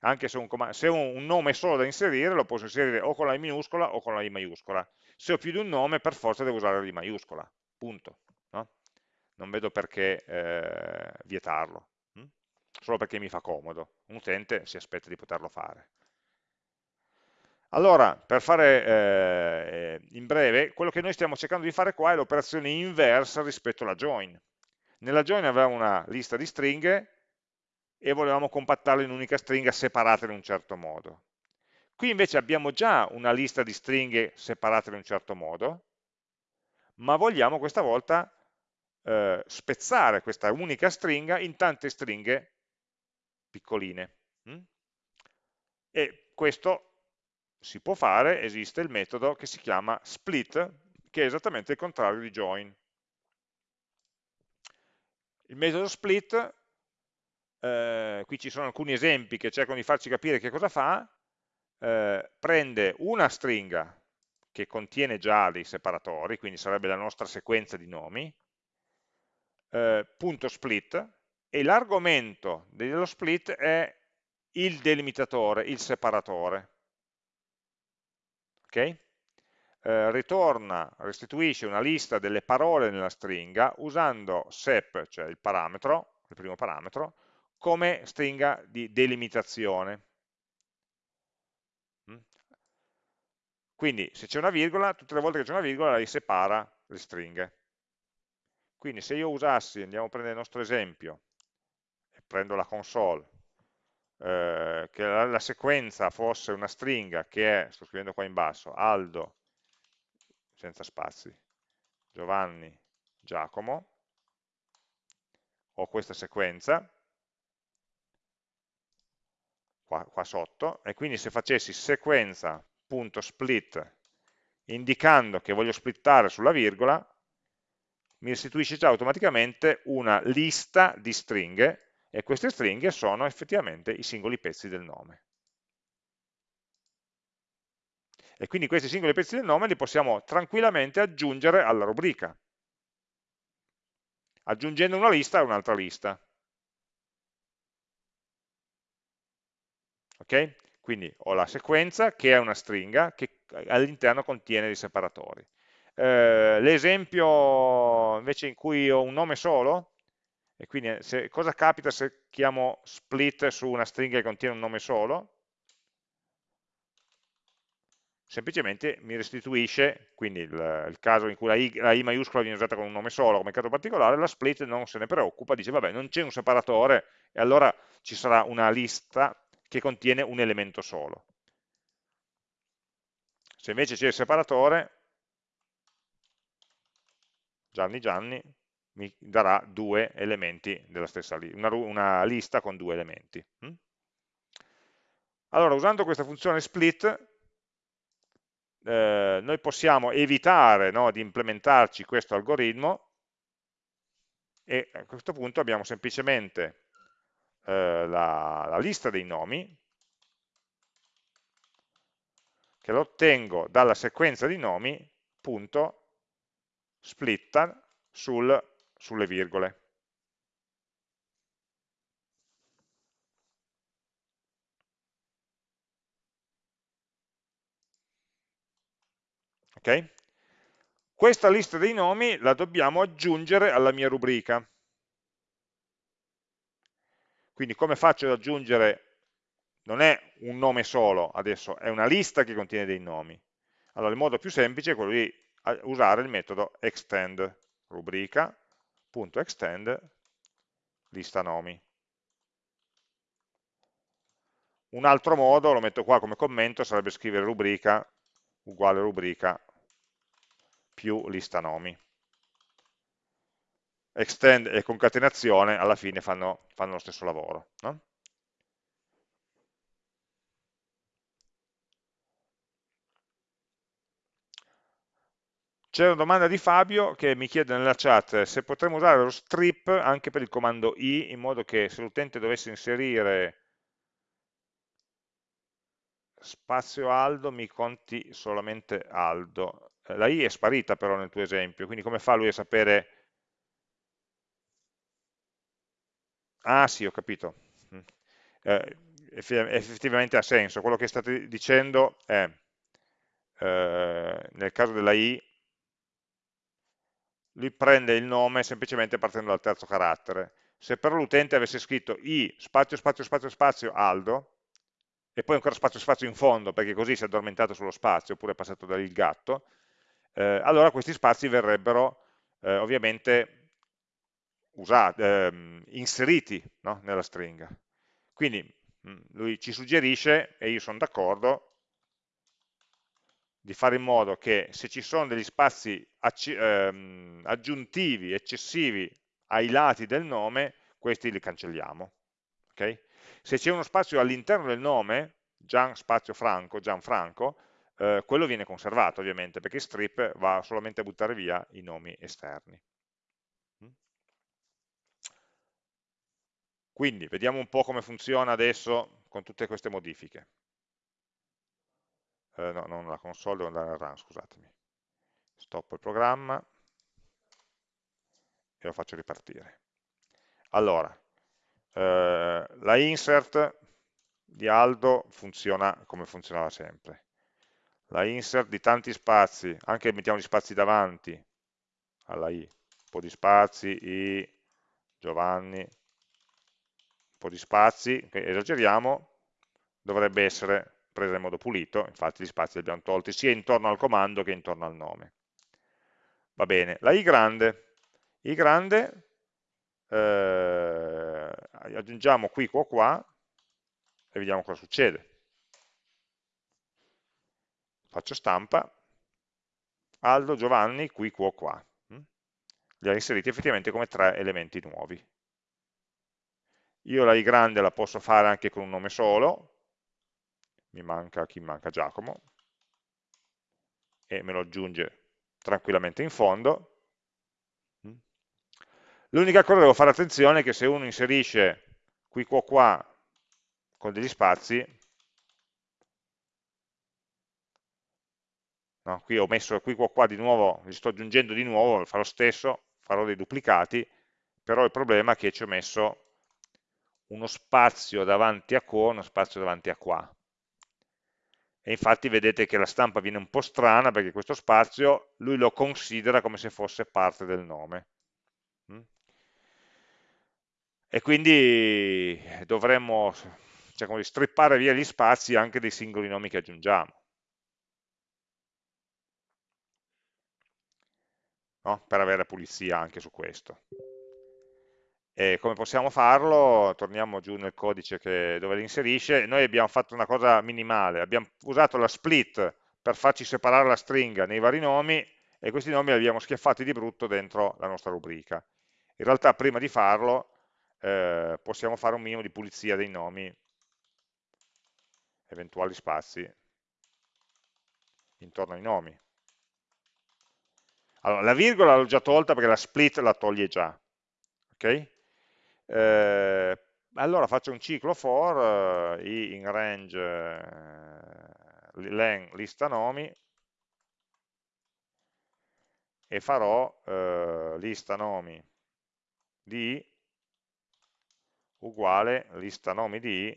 Anche se, un, se ho un nome solo da inserire lo posso inserire o con la I minuscola o con la I maiuscola. Se ho più di un nome per forza devo usare la I maiuscola, punto. No? Non vedo perché eh, vietarlo. Mm? solo perché mi fa comodo. Un utente si aspetta di poterlo fare. Allora, per fare eh, in breve, quello che noi stiamo cercando di fare qua è l'operazione inversa rispetto alla join. Nella join avevamo una lista di stringhe e volevamo compattarle in un'unica stringa separate in un certo modo. Qui invece abbiamo già una lista di stringhe separate in un certo modo, ma vogliamo questa volta eh, spezzare questa unica stringa in tante stringhe piccoline. Mm? E questo si può fare, esiste il metodo che si chiama split, che è esattamente il contrario di join. Il metodo split, eh, qui ci sono alcuni esempi che cercano di farci capire che cosa fa, eh, prende una stringa che contiene già dei separatori, quindi sarebbe la nostra sequenza di nomi, eh, punto split, e l'argomento dello split è il delimitatore, il separatore. Ok? Eh, ritorna, restituisce una lista delle parole nella stringa usando sep, cioè il parametro, il primo parametro, come stringa di delimitazione. Mm? Quindi se c'è una virgola, tutte le volte che c'è una virgola lei separa le stringhe. Quindi se io usassi, andiamo a prendere il nostro esempio, prendo la console, eh, che la, la, sequenza fosse una stringa che è, sto scrivendo qua in basso, Aldo, senza spazi, Giovanni, Giacomo, ho questa sequenza, qua, qua sotto, e quindi se facessi sequenza.split indicando che voglio splittare sulla virgola, mi restituisce già automaticamente una lista di stringhe e queste stringhe sono effettivamente i singoli pezzi del nome. E quindi questi singoli pezzi del nome li possiamo tranquillamente aggiungere alla rubrica, aggiungendo una lista a un'altra lista. Ok? Quindi ho la sequenza che è una stringa che all'interno contiene dei separatori. Eh, L'esempio invece in cui ho un nome solo, e quindi eh, se, cosa capita se chiamo split su una stringa che contiene un nome solo? Semplicemente mi restituisce, quindi il, il caso in cui la I, la I, maiuscola viene usata con un nome solo come caso particolare, la split non se ne preoccupa, dice vabbè non c'è un separatore e allora ci sarà una lista che contiene un elemento solo. Se invece c'è il separatore, Gianni Gianni mi darà due elementi della stessa lista, una, una, lista con due elementi. Hm? Allora, usando questa funzione split, eh, noi possiamo evitare no, di implementarci questo algoritmo e a questo punto abbiamo semplicemente eh, la, la lista dei nomi che lo ottengo dalla sequenza di nomi punto splitta sul, sulle virgole. Ok? Questa lista dei nomi la dobbiamo aggiungere alla mia rubrica. Quindi come faccio ad aggiungere, non è un nome solo adesso, è una lista che contiene dei nomi. Allora il modo più semplice è quello di usare il metodo extend rubrica.extend lista nomi. Un altro modo, lo metto qua come commento, sarebbe scrivere rubrica uguale rubrica più lista nomi. Extend e concatenazione alla fine fanno, fanno lo stesso lavoro. No? C'è una domanda di Fabio che mi chiede nella chat se potremmo usare lo strip anche per il comando i, in modo che se l'utente dovesse inserire spazio Aldo mi conti solamente Aldo. Eh, la i è sparita però nel tuo esempio, quindi come fa lui a sapere... Ah sì, ho capito. Mm. Eh, effettivamente ha senso. Quello che state dicendo è, eh, nel caso della i, lui prende il nome semplicemente partendo dal terzo carattere, se però l'utente avesse scritto i spazio spazio spazio spazio Aldo e poi ancora spazio spazio in fondo perché così si è addormentato sullo spazio oppure è passato da lì il gatto, eh, allora questi spazi verrebbero eh, ovviamente usati, eh, inseriti no? nella stringa. Quindi mm, lui ci suggerisce, e io sono d'accordo, di fare in modo che se ci sono degli spazi ehm, aggiuntivi, eccessivi ai lati del nome, questi li cancelliamo. Okay? Se c'è uno spazio all'interno del nome, Gian spazio Franco, Gianfranco, eh, quello viene conservato ovviamente, perché strip va solamente a buttare via i nomi esterni. Quindi vediamo un po' come funziona adesso con tutte queste modifiche. Eh, no, non la console, devo andare al run, scusatemi. Stoppo il programma e lo faccio ripartire. Allora, eh, la insert di Aldo funziona come funzionava sempre. La insert di tanti spazi, anche mettiamo gli spazi davanti alla i, un po' di spazi, i, Giovanni, po' di spazi, esageriamo, dovrebbe essere presa in modo pulito, infatti gli spazi li abbiamo tolti sia intorno al comando che intorno al nome. Va bene, la i grande, i grande eh, aggiungiamo qui, qua, qua e vediamo cosa succede. Faccio stampa, Aldo, Giovanni, qui, qua, qua. Mm? Li ha inseriti effettivamente come tre elementi nuovi. Io la i grande la posso fare anche con un nome solo, mi manca, chi manca Giacomo, e me lo aggiunge tranquillamente in fondo. L'unica cosa che devo fare attenzione è che se uno inserisce qui qua qua con degli spazi, no, qui ho messo qui qua qua di nuovo, li sto aggiungendo di nuovo, farò lo stesso, farò dei duplicati, però il problema è che ci ho messo uno spazio davanti a qua, uno spazio davanti a qua. E infatti vedete che la stampa viene un po' strana perché questo spazio lui lo considera come se fosse parte del nome. Mm? E quindi dovremmo diciamo, strippare via gli spazi anche dei singoli nomi che aggiungiamo. No? Per avere pulizia anche su questo. E come possiamo farlo? Torniamo giù nel codice che, dove li inserisce. Noi abbiamo fatto una cosa minimale, abbiamo usato la split per farci separare la stringa nei vari nomi e questi nomi li abbiamo schiaffati di brutto dentro la nostra rubrica. In realtà prima di farlo eh, possiamo fare un minimo di pulizia dei nomi, eventuali spazi intorno ai nomi. Allora, la virgola l'ho già tolta perché la split la toglie già. Okay? Eh, allora faccio un ciclo for eh, in range eh, len lista nomi e farò eh, lista nomi di uguale lista nomi di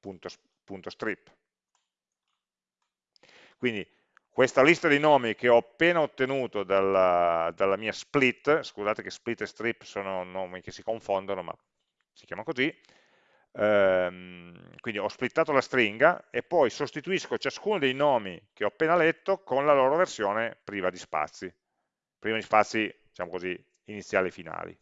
punto, punto strip. Quindi questa lista di nomi che ho appena ottenuto dalla, dalla, mia split, scusate che split e strip sono nomi che si confondono, ma si chiama così, ehm, quindi ho splittato la stringa e poi sostituisco ciascuno dei nomi che ho appena letto con la loro versione priva di spazi, priva di spazi, diciamo così, iniziali e finali.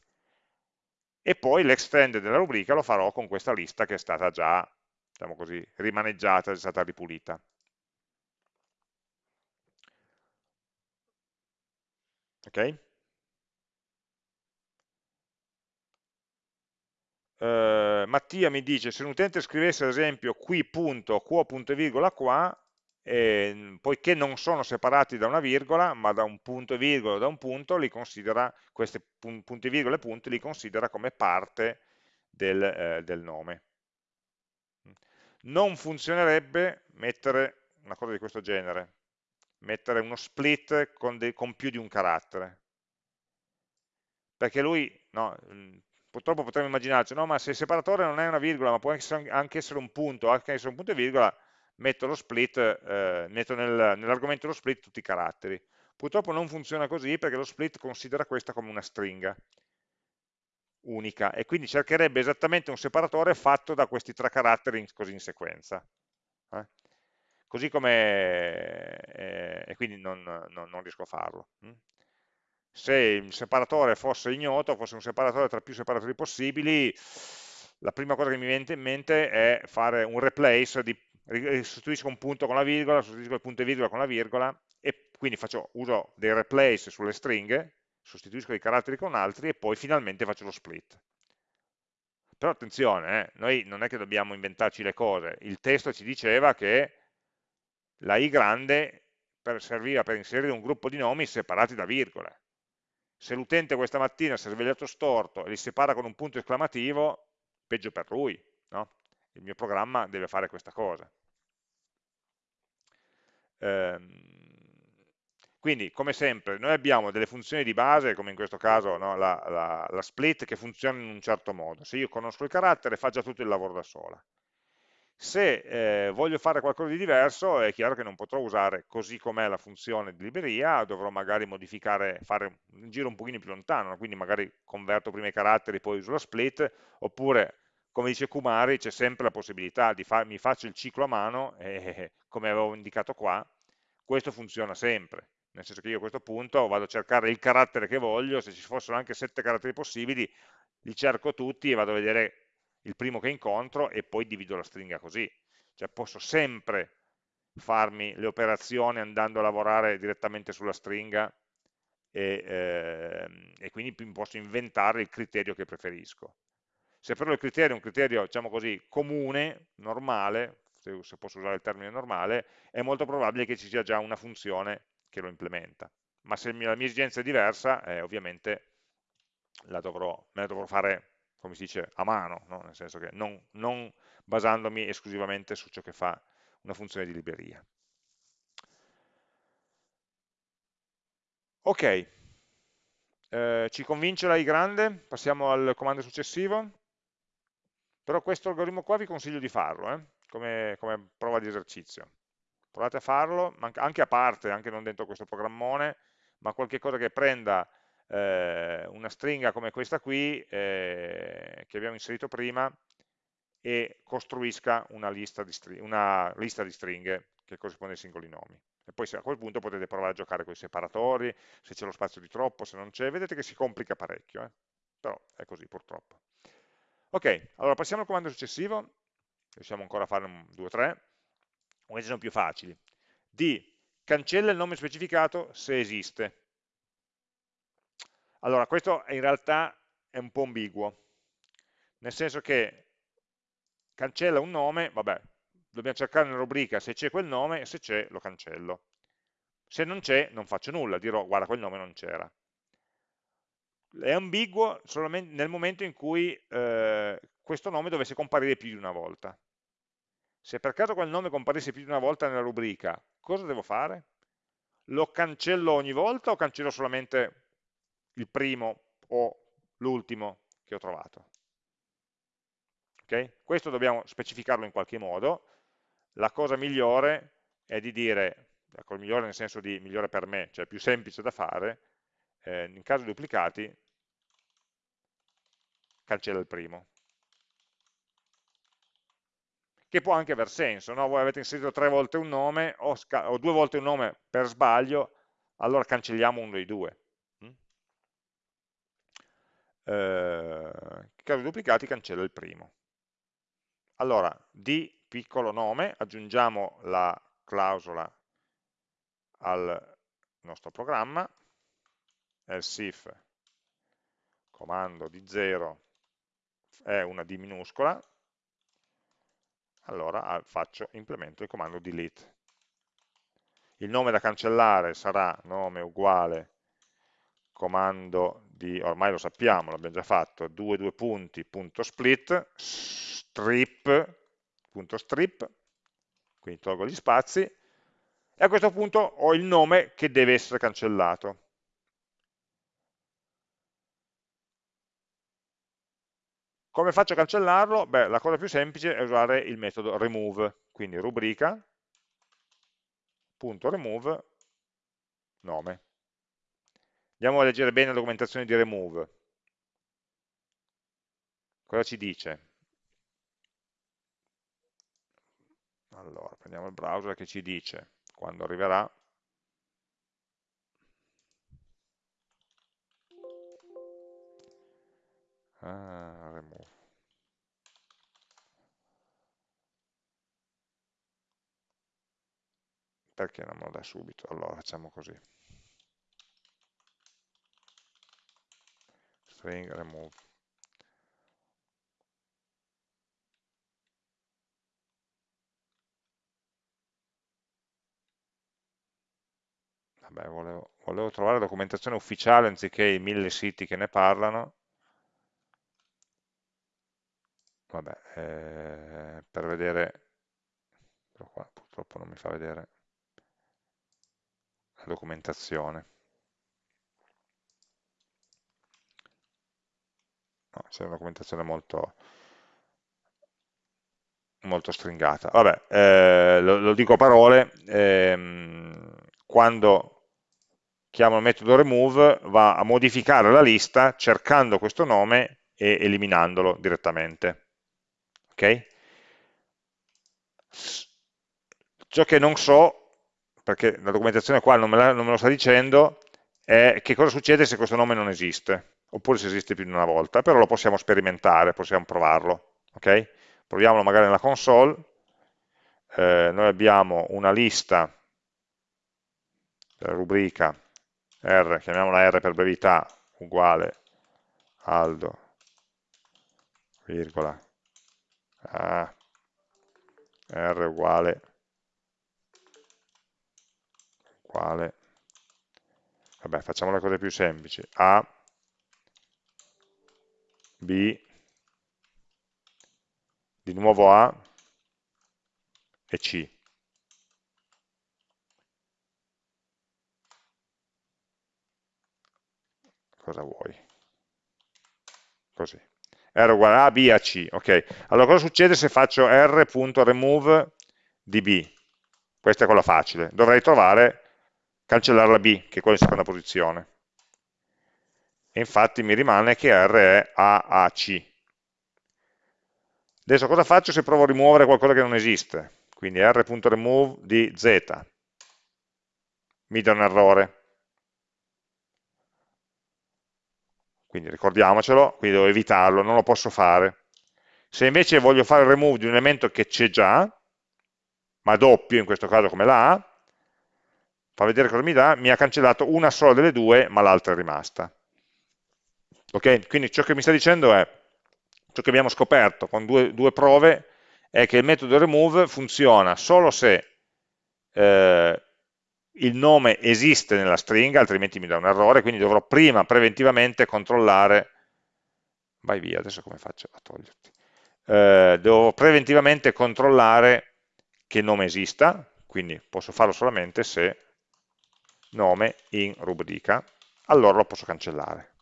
E poi l'extend della rubrica lo farò con questa lista che è stata già, diciamo così, rimaneggiata, è stata ripulita. Ok? Uh, Mattia mi dice se un utente scrivesse ad esempio qui punto, qua punto e virgola qua, eh, poiché non sono separati da una virgola, ma da un punto e virgola da un punto, li considera, questi punti e virgola e punti li considera come parte del, eh, del nome. Non funzionerebbe mettere una cosa di questo genere, mettere uno split con, con più di un carattere. Perché lui, no, mm, purtroppo potremmo immaginarci, no, ma se il separatore non è una virgola, ma può anche essere un punto, anche essere un punto e virgola, metto lo split, eh, metto nel, nell'argomento dello split tutti i caratteri. Purtroppo non funziona così perché lo split considera questa come una stringa unica e quindi cercherebbe esattamente un separatore fatto da questi tre caratteri in, così in sequenza. Eh? Così come, eh, e quindi non, non, non, riesco a farlo. Hm? Se il separatore fosse ignoto, fosse un separatore tra più separatori possibili, la prima cosa che mi viene in mente è fare un replace, di, sostituisco un punto con la virgola, sostituisco il punto e virgola con la virgola, e quindi faccio uso dei replace sulle stringhe, sostituisco i caratteri con altri e poi finalmente faccio lo split. Però attenzione, eh, noi non è che dobbiamo inventarci le cose, il testo ci diceva che la i grande per, serviva per inserire un gruppo di nomi separati da virgole. Se l'utente questa mattina si è svegliato storto e li separa con un punto esclamativo, peggio per lui, no? il mio programma deve fare questa cosa. Ehm, quindi, come sempre, noi abbiamo delle funzioni di base, come in questo caso no, la, la, la, split, che funziona in un certo modo. Se io conosco il carattere, fa già tutto il lavoro da sola. Se eh, voglio fare qualcosa di diverso, è chiaro che non potrò usare così com'è la funzione di libreria, dovrò magari modificare, fare un giro un pochino più lontano, quindi magari converto prima i caratteri, poi uso la split, oppure, come dice Kumari, c'è sempre la possibilità di farmi faccio il ciclo a mano, e, come avevo indicato qua, questo funziona sempre. Nel senso che io a questo punto vado a cercare il carattere che voglio, se ci fossero anche sette caratteri possibili, li cerco tutti e vado a vedere il primo che incontro e poi divido la stringa così. Cioè posso sempre farmi le operazioni andando a lavorare direttamente sulla stringa e, eh, e quindi posso inventare il criterio che preferisco. Se però il criterio è un criterio, diciamo così, comune, normale, se posso usare il termine normale, è molto probabile che ci sia già una funzione che lo implementa. Ma se la mia esigenza è diversa, eh, ovviamente la dovrò, me la dovrò fare, come si dice, a mano, no? nel senso che non, non basandomi esclusivamente su ciò che fa una funzione di libreria. Ok, eh, ci convince la i grande? Passiamo al comando successivo. Però questo algoritmo qua vi consiglio di farlo, eh? come, come prova di esercizio provate a farlo, anche a parte, anche non dentro questo programmone, ma qualche cosa che prenda eh, una stringa come questa qui, eh, che abbiamo inserito prima, e costruisca una lista, una lista di, stringhe che corrisponde ai singoli nomi. E poi a quel punto potete provare a giocare con i separatori, se c'è lo spazio di troppo, se non c'è, vedete che si complica parecchio, eh? però è così purtroppo. Ok, allora passiamo al comando successivo, riusciamo ancora a fare un 2 o 3, questi sono più facili, D cancella il nome specificato se esiste. Allora, questo in realtà è un po' ambiguo, nel senso che cancella un nome, vabbè, dobbiamo cercare nella rubrica se c'è quel nome e se c'è lo cancello. Se non c'è non faccio nulla, dirò guarda quel nome non c'era. È ambiguo solamente nel momento in cui eh, questo nome dovesse comparire più di una volta. Se per caso quel nome comparisse più di una volta nella rubrica, cosa devo fare? Lo cancello ogni volta o cancello solamente il primo o l'ultimo che ho trovato? Okay? Questo dobbiamo specificarlo in qualche modo. La cosa migliore è di dire, ecco, migliore nel senso di migliore per me, cioè più semplice da fare, eh, in caso duplicati, cancella il primo che può anche aver senso, no? voi avete inserito tre volte un nome o, o, due volte un nome per sbaglio, allora cancelliamo uno dei due. Eh, di duplicati cancella il primo. Allora, di piccolo nome, aggiungiamo la clausola al nostro programma, else if comando di 0 è una D minuscola, allora faccio, implemento il comando delete. Il nome da cancellare sarà nome uguale comando di, ormai lo sappiamo, l'abbiamo già fatto, 2 due punti, punto split, strip, punto strip, quindi tolgo gli spazi, e a questo punto ho il nome che deve essere cancellato. Come faccio a cancellarlo? Beh, la cosa più semplice è usare il metodo remove, quindi rubrica, punto remove, nome. Andiamo a leggere bene la documentazione di remove. cosa ci dice? Allora, prendiamo il browser che ci dice quando arriverà ah, remove perché non me lo dà subito? Allora facciamo così string remove Vabbè, volevo, volevo trovare la documentazione ufficiale anziché i mille siti che ne parlano vabbè, eh, per vedere, però qua purtroppo non mi fa vedere la documentazione. No, c'è una documentazione molto, molto stringata. Vabbè, eh, lo, lo, dico a parole, ehm, quando chiamo il metodo remove va a modificare la lista cercando questo nome e eliminandolo direttamente ok? Ciò che non so, perché la documentazione qua non me, la, non me lo sta dicendo, è che cosa succede se questo nome non esiste, oppure se esiste più di una volta, però lo possiamo sperimentare, possiamo provarlo, ok? Proviamolo magari nella console, eh, noi abbiamo una lista della rubrica R, chiamiamola R per brevità, uguale aldo, virgola, a r uguale uguale. Vabbè facciamo le cose più semplici. A b di nuovo a e c cosa vuoi così R uguale A, B a C. Ok, allora cosa succede se faccio R.remove di B? Questa è quella facile. Dovrei trovare, cancellare la B, che è quella in seconda posizione. E infatti mi rimane che R è A, A, C. Adesso cosa faccio se provo a rimuovere qualcosa che non esiste? Quindi R.remove di Z. Mi dà un errore. quindi ricordiamocelo, quindi devo evitarlo, non lo posso fare. Se invece voglio fare il remove di un elemento che c'è già, ma doppio in questo caso come la A, fa vedere cosa mi dà, mi ha cancellato una sola delle due, ma l'altra è rimasta. Ok? Quindi ciò che mi sta dicendo è, ciò che abbiamo scoperto con due, due prove, è che il metodo remove funziona solo se eh, il nome esiste nella stringa, altrimenti mi dà un errore, quindi dovrò prima preventivamente controllare, vai via, adesso come faccio a toglierti? Eh, devo preventivamente controllare che il nome esista, quindi posso farlo solamente se nome in rubrica, allora lo posso cancellare.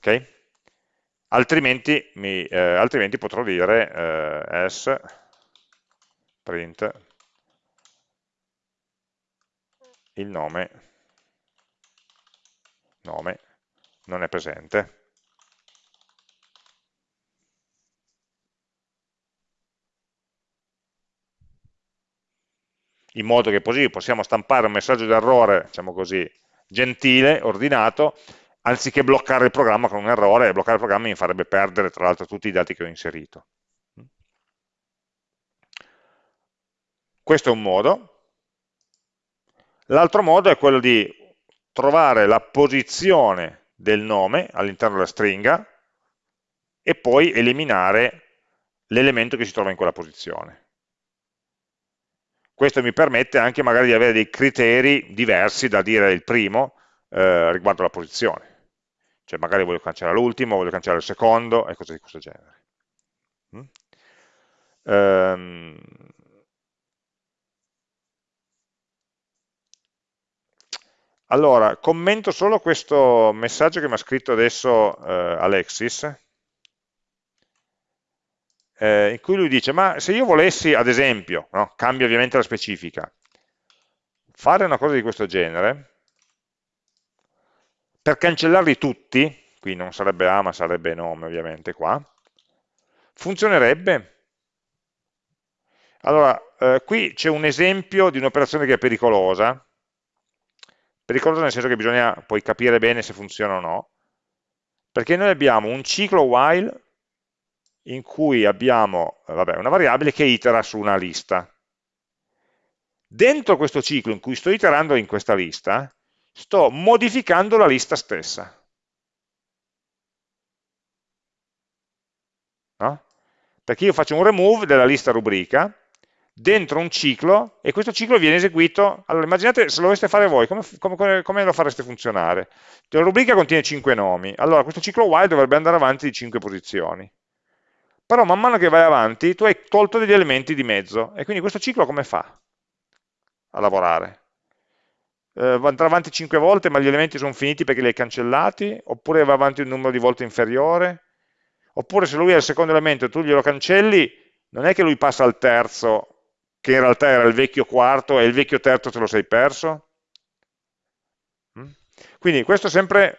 Ok? altrimenti, mi, eh, altrimenti potrò dire eh, s print il nome, nome non è presente. in modo che così possiamo stampare un messaggio d'errore, diciamo così, gentile, ordinato, anziché bloccare il programma con un errore, bloccare il programma mi farebbe perdere tra l'altro tutti i dati che ho inserito. Questo è un modo. L'altro modo è quello di trovare la posizione del nome all'interno della stringa e poi eliminare l'elemento che si trova in quella posizione. Questo mi permette anche magari di avere dei criteri diversi da dire il primo eh, riguardo la posizione cioè magari voglio cancellare l'ultimo, voglio cancellare il secondo e cose di questo genere. Mm? Um, allora, commento solo questo messaggio che mi ha scritto adesso eh, Alexis, eh, in cui lui dice, ma se io volessi, ad esempio, no, cambia ovviamente la specifica, fare una cosa di questo genere, per cancellarli tutti, qui non sarebbe A ma sarebbe nome ovviamente qua, funzionerebbe? Allora, eh, qui c'è un esempio di un'operazione che è pericolosa, pericolosa nel senso che bisogna poi capire bene se funziona o no, perché noi abbiamo un ciclo while in cui abbiamo vabbè, una variabile che itera su una lista. Dentro questo ciclo in cui sto iterando in questa lista, sto modificando la lista stessa. No? Perché io faccio un remove della lista rubrica dentro un ciclo e questo ciclo viene eseguito, allora immaginate se lo doveste fare voi, come, come, come lo fareste funzionare? La rubrica contiene 5 nomi, allora questo ciclo while dovrebbe andare avanti di 5 posizioni, però man mano che vai avanti tu hai tolto degli elementi di mezzo e quindi questo ciclo come fa a lavorare? Eh, andrà avanti 5 volte ma gli elementi sono finiti perché li hai cancellati? Oppure va avanti un numero di volte inferiore? Oppure se lui è il secondo elemento e tu glielo cancelli, non è che lui passa al terzo che in realtà era il vecchio quarto e il vecchio terzo te lo sei perso? Mm? Quindi questo è sempre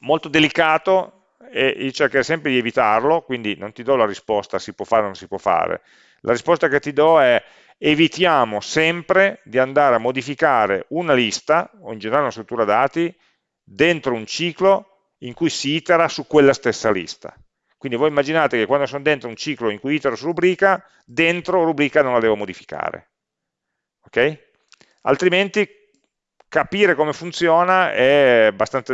molto delicato e io cercherò sempre di evitarlo, quindi non ti do la risposta si può fare o non si può fare. La risposta che ti do è evitiamo sempre di andare a modificare una lista, o in generale una struttura dati, dentro un ciclo in cui si itera su quella stessa lista. Quindi voi immaginate che quando sono dentro un ciclo in cui itero su rubrica, dentro rubrica non la devo modificare. Okay? Altrimenti capire come funziona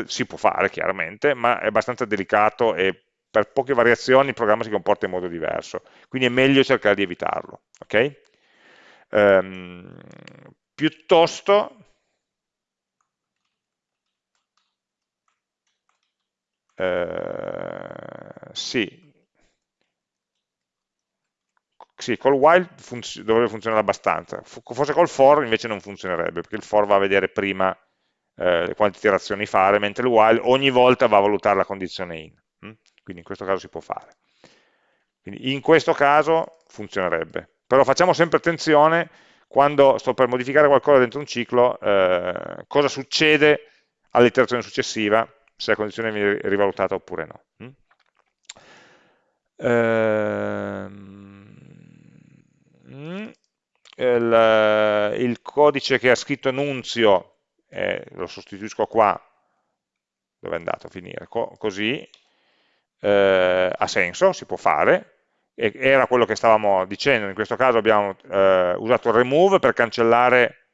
si può fare chiaramente, ma è abbastanza delicato e per poche variazioni il programma si comporta in modo diverso. Quindi è meglio cercare di evitarlo. Okay? Ehm, piuttosto eh, sì, sì, col while funz dovrebbe funzionare abbastanza, forse col for invece non funzionerebbe, perché il for va a vedere prima eh, quante iterazioni fare, mentre il while ogni volta va a valutare la condizione in, hm? quindi in questo caso si può fare. Quindi in questo caso funzionerebbe, però facciamo sempre attenzione quando sto per modificare qualcosa dentro un ciclo, eh, cosa succede all'iterazione successiva, se la condizione viene rivalutata oppure no. Mm? Ehm, il, il, codice che ha scritto Nunzio, eh, lo sostituisco qua, dove è andato a finire? Co così, eh, ha senso, si può fare, era quello che stavamo dicendo, in questo caso abbiamo eh, usato remove per cancellare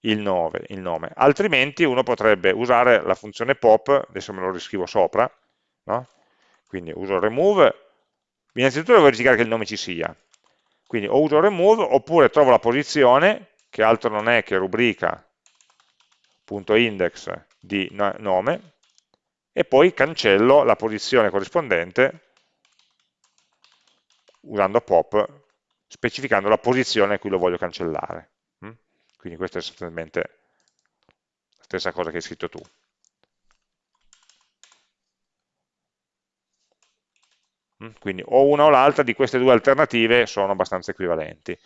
il, nome, il nome. altrimenti uno potrebbe usare la funzione pop, adesso me lo riscrivo sopra, no? quindi uso remove, innanzitutto devo verificare che il nome ci sia, quindi o uso remove oppure trovo la posizione, che altro non è che rubrica.index di nome, e poi cancello la posizione corrispondente usando pop, specificando la posizione a cui lo voglio cancellare. Quindi questa è sostanzialmente la stessa cosa che hai scritto tu. Mm, quindi o una o l'altra di queste due alternative sono abbastanza equivalenti.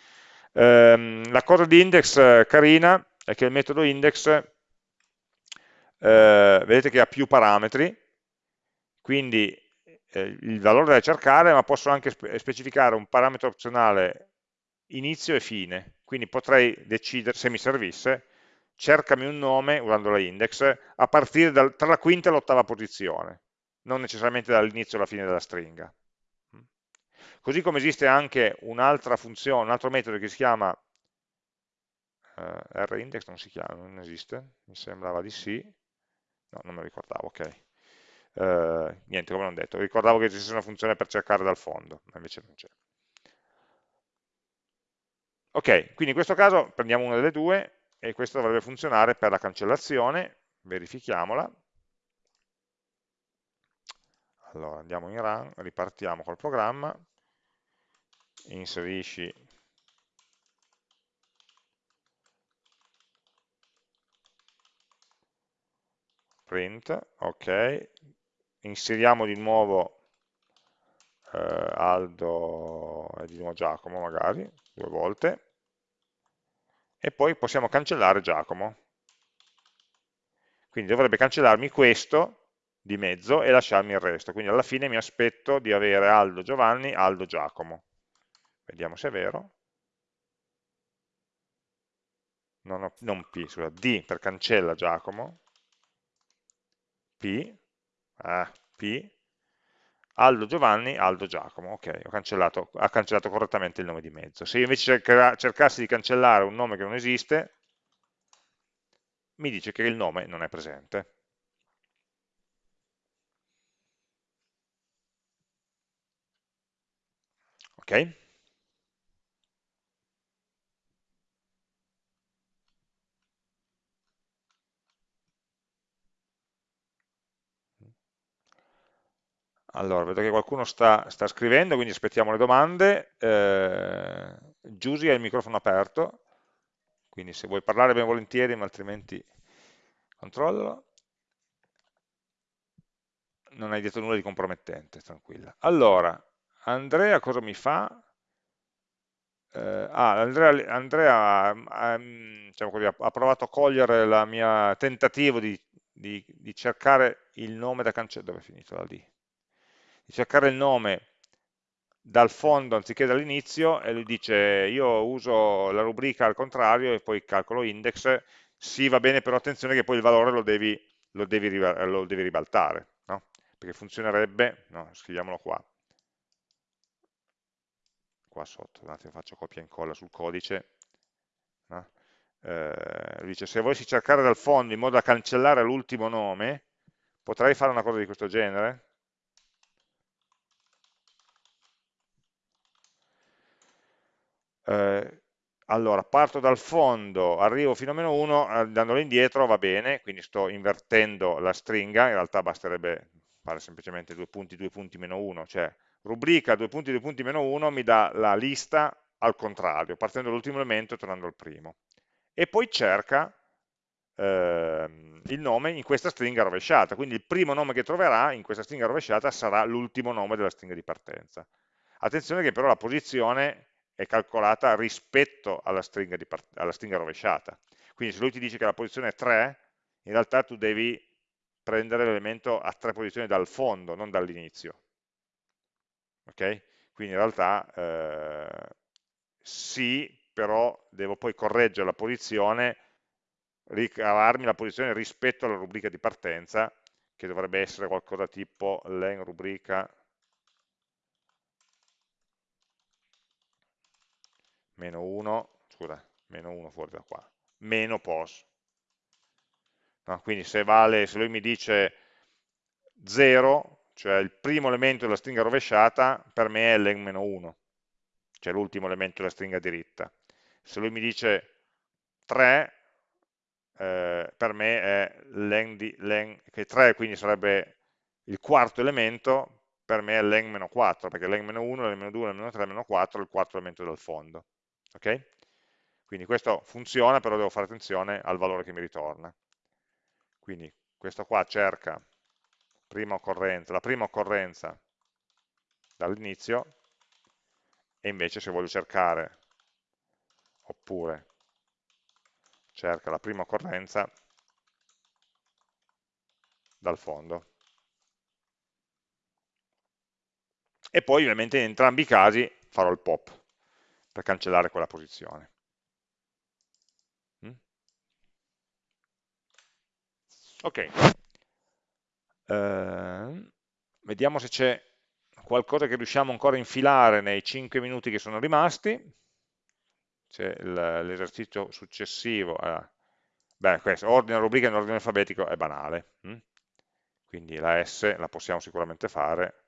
Ehm, la cosa di index eh, carina è che il metodo index, eh, vedete che ha più parametri, quindi eh, il valore da cercare, ma posso anche specificare un parametro opzionale inizio e fine, quindi potrei decidere, se mi servisse, cercami un nome, usando la index, a partire dal, tra la quinta e l'ottava posizione, non necessariamente dall'inizio alla fine della stringa. Così come esiste anche un'altra funzione, un altro metodo che si chiama uh, rindex, non si chiama, non esiste, mi sembrava di sì, no, non me lo ricordavo, ok. Uh, niente, come non detto, ricordavo che esistesse una funzione per cercare dal fondo, ma invece non c'è. Ok, quindi in questo caso prendiamo una delle due e questo dovrebbe funzionare per la cancellazione, verifichiamola. Allora andiamo in run, ripartiamo col programma, inserisci print, ok, inseriamo di nuovo eh, Aldo e di nuovo Giacomo magari, due volte, e poi possiamo cancellare Giacomo. Quindi dovrebbe cancellarmi questo di mezzo e lasciarmi il resto. Quindi alla fine mi aspetto di avere Aldo Giovanni, Aldo Giacomo. Vediamo se è vero. Non, ho, non P, scusa, D per cancella Giacomo. P, ah, P, Aldo Giovanni, Aldo Giacomo, ok, ho cancellato, ha cancellato correttamente il nome di mezzo. Se io invece cercassi di cancellare un nome che non esiste, mi dice che il nome non è presente. Ok? Allora, vedo che qualcuno sta, sta scrivendo, quindi aspettiamo le domande. Eh, Giusy ha il microfono aperto, quindi se vuoi parlare ben volentieri, ma altrimenti controllalo. Non hai detto nulla di compromettente, tranquilla. Allora, Andrea cosa mi fa? Eh, ah, Andrea, Andrea ha, diciamo ha, provato a cogliere il mio tentativo di, di, di, cercare il nome da cancellare. Dove è finito la D? Di cercare il nome dal fondo anziché dall'inizio e lui dice io uso la rubrica al contrario e poi calcolo index, sì va bene però attenzione che poi il valore lo devi, lo devi, lo devi ribaltare, no? perché funzionerebbe, no, scriviamolo qua, qua sotto, un attimo faccio copia e incolla sul codice, no? eh, dice se volessi cercare dal fondo in modo da cancellare l'ultimo nome, potrei fare una cosa di questo genere? Eh, allora, parto dal fondo, arrivo fino a meno 1, andandolo indietro va bene, quindi sto invertendo la stringa, in realtà basterebbe fare semplicemente due punti, due punti, meno 1, cioè rubrica due punti, due punti, meno 1 mi dà la lista al contrario, partendo dall'ultimo elemento e tornando al primo. E poi cerca eh, il nome in questa stringa rovesciata, quindi il primo nome che troverà in questa stringa rovesciata sarà l'ultimo nome della stringa di partenza. Attenzione che però la posizione è calcolata rispetto alla stringa, alla stringa rovesciata. Quindi se lui ti dice che la posizione è 3, in realtà tu devi prendere l'elemento a tre posizioni dal fondo, non dall'inizio. Ok? Quindi in realtà eh, sì, però devo poi correggere la posizione, ricavarmi la posizione rispetto alla rubrica di partenza, che dovrebbe essere qualcosa tipo len rubrica meno 1, scusa, meno 1 fuori da qua, meno pos. No, quindi se, vale, se lui mi dice 0, cioè il primo elemento della stringa rovesciata, per me è len meno 1, cioè l'ultimo elemento della stringa diritta. Se lui mi dice 3, eh, per me è len, di, len, che 3 quindi sarebbe il quarto elemento, per me è len meno 4, perché len meno 1, len meno 2, len meno 3, meno 4 è il quarto elemento del fondo. Okay? Quindi questo funziona, però devo fare attenzione al valore che mi ritorna. Quindi questo qua cerca prima la prima occorrenza dall'inizio e invece se voglio cercare oppure cerca la prima occorrenza dal fondo. E poi ovviamente in entrambi i casi farò il pop per cancellare quella posizione. Mm? Ok, uh, vediamo se c'è qualcosa che riusciamo ancora a infilare nei 5 minuti che sono rimasti. C'è l'esercizio successivo. Eh. Beh, questo, ordine rubrica in ordine alfabetico è banale. Hm? Quindi la S la possiamo sicuramente fare.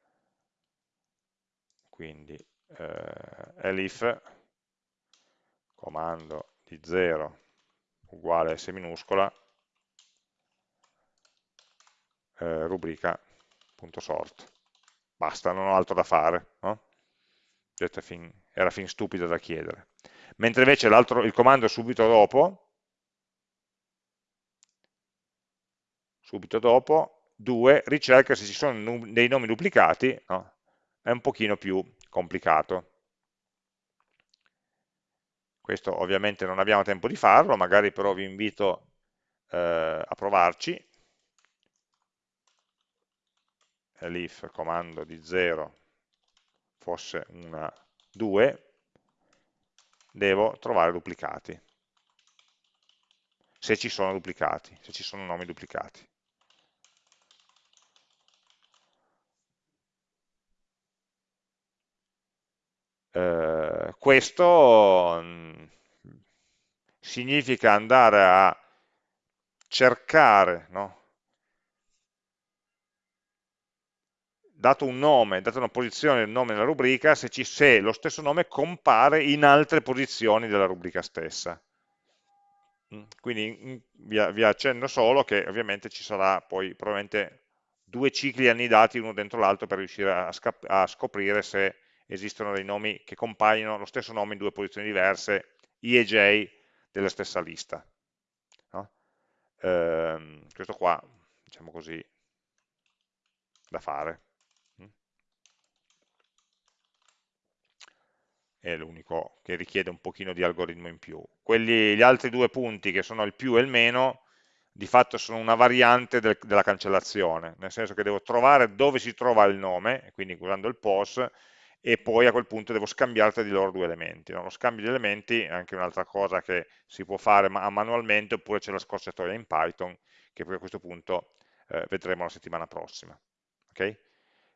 Quindi eh, elif comando di 0 uguale S minuscola eh, rubrica.sort basta, non ho altro da fare no? fin, era fin stupido da chiedere mentre invece il comando subito dopo subito dopo 2 ricerca se ci sono dei nomi duplicati no? è un pochino più complicato questo ovviamente non abbiamo tempo di farlo, magari però vi invito eh, a provarci, elif comando di 0 fosse una 2, devo trovare duplicati, se ci sono duplicati, se ci sono nomi duplicati. Eh, questo mm, significa andare a cercare, no? dato un nome, data una posizione del nome nella rubrica, se, ci, se lo stesso nome compare in altre posizioni della rubrica stessa. Mm, quindi vi, vi accenno solo che ovviamente ci sarà poi probabilmente due cicli annidati uno dentro l'altro per riuscire a, a, scoprire se esistono dei nomi che compaiono lo stesso nome in due posizioni diverse, I e J della stessa lista. No? Ehm, questo qua, diciamo così, da fare. è l'unico che richiede un pochino di algoritmo in più. Quelli, gli altri due punti che sono il più e il meno, di fatto sono una variante del, della cancellazione, nel senso che devo trovare dove si trova il nome, quindi usando il pos, e poi a quel punto devo scambiare tra di loro due elementi. No? Lo scambio di elementi è anche un'altra cosa che si può fare manualmente, oppure c'è la scorciatoia in Python, che poi a questo punto eh, vedremo la settimana prossima. Okay?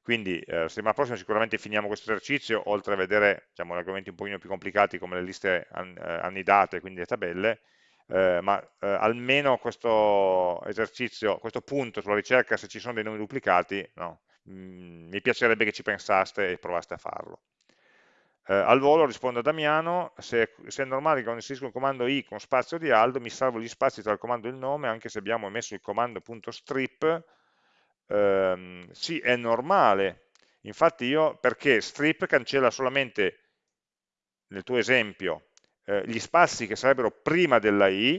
Quindi eh, la settimana prossima sicuramente finiamo questo esercizio, oltre a vedere diciamo, argomenti un pochino più complicati come le liste an, eh, annidate, quindi le tabelle, eh, ma eh, almeno questo esercizio, questo punto sulla ricerca se ci sono dei nomi duplicati, no, mm, mi piacerebbe che ci pensaste e provaste a farlo. Eh, al volo rispondo a Damiano, se, se, è normale che quando inserisco il comando i con spazio di Aldo mi salvo gli spazi tra il comando e il nome, anche se abbiamo emesso il comando.strip, ehm, sì, è normale, infatti io, perché strip cancella solamente, nel tuo esempio, eh, gli spazi che sarebbero prima della i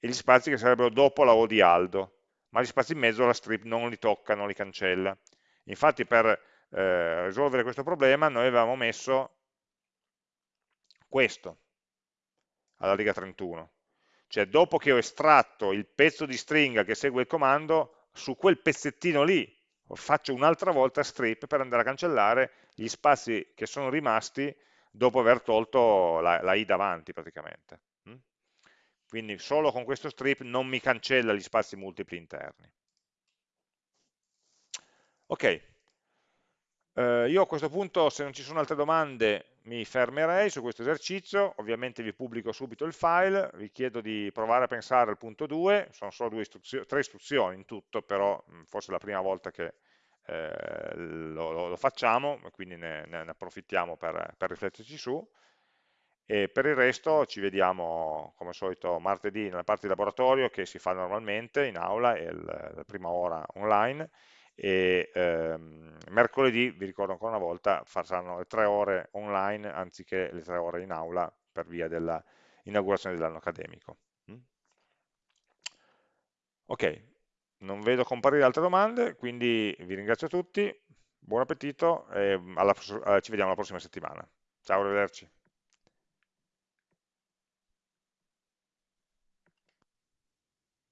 e gli spazi che sarebbero dopo la o di Aldo, ma gli spazi in mezzo la strip non li tocca, non li cancella. Infatti per eh, risolvere questo problema noi avevamo messo questo alla riga 31, cioè dopo che ho estratto il pezzo di stringa che segue il comando su quel pezzettino lì faccio un'altra volta strip per andare a cancellare gli spazi che sono rimasti dopo aver tolto la, la i davanti praticamente. Quindi solo con questo strip non mi cancella gli spazi multipli interni. Ok, eh, io a questo punto se non ci sono altre domande mi fermerei su questo esercizio, ovviamente vi pubblico subito il file, vi chiedo di provare a pensare al punto 2, sono solo istruzio tre istruzioni in tutto, però forse è la prima volta che eh, lo, lo, facciamo, quindi ne, ne approfittiamo per, per, rifletterci su, e per il resto ci vediamo come al solito martedì nella parte di laboratorio che si fa normalmente in aula e la prima ora online, e ehm, mercoledì, vi ricordo ancora una volta, faranno le tre ore online anziché le tre ore in aula per via dell'inaugurazione dell'anno accademico. Mm? Ok, non vedo comparire altre domande, quindi vi ringrazio tutti, buon appetito e alla, ci vediamo la prossima settimana. Ciao, arrivederci.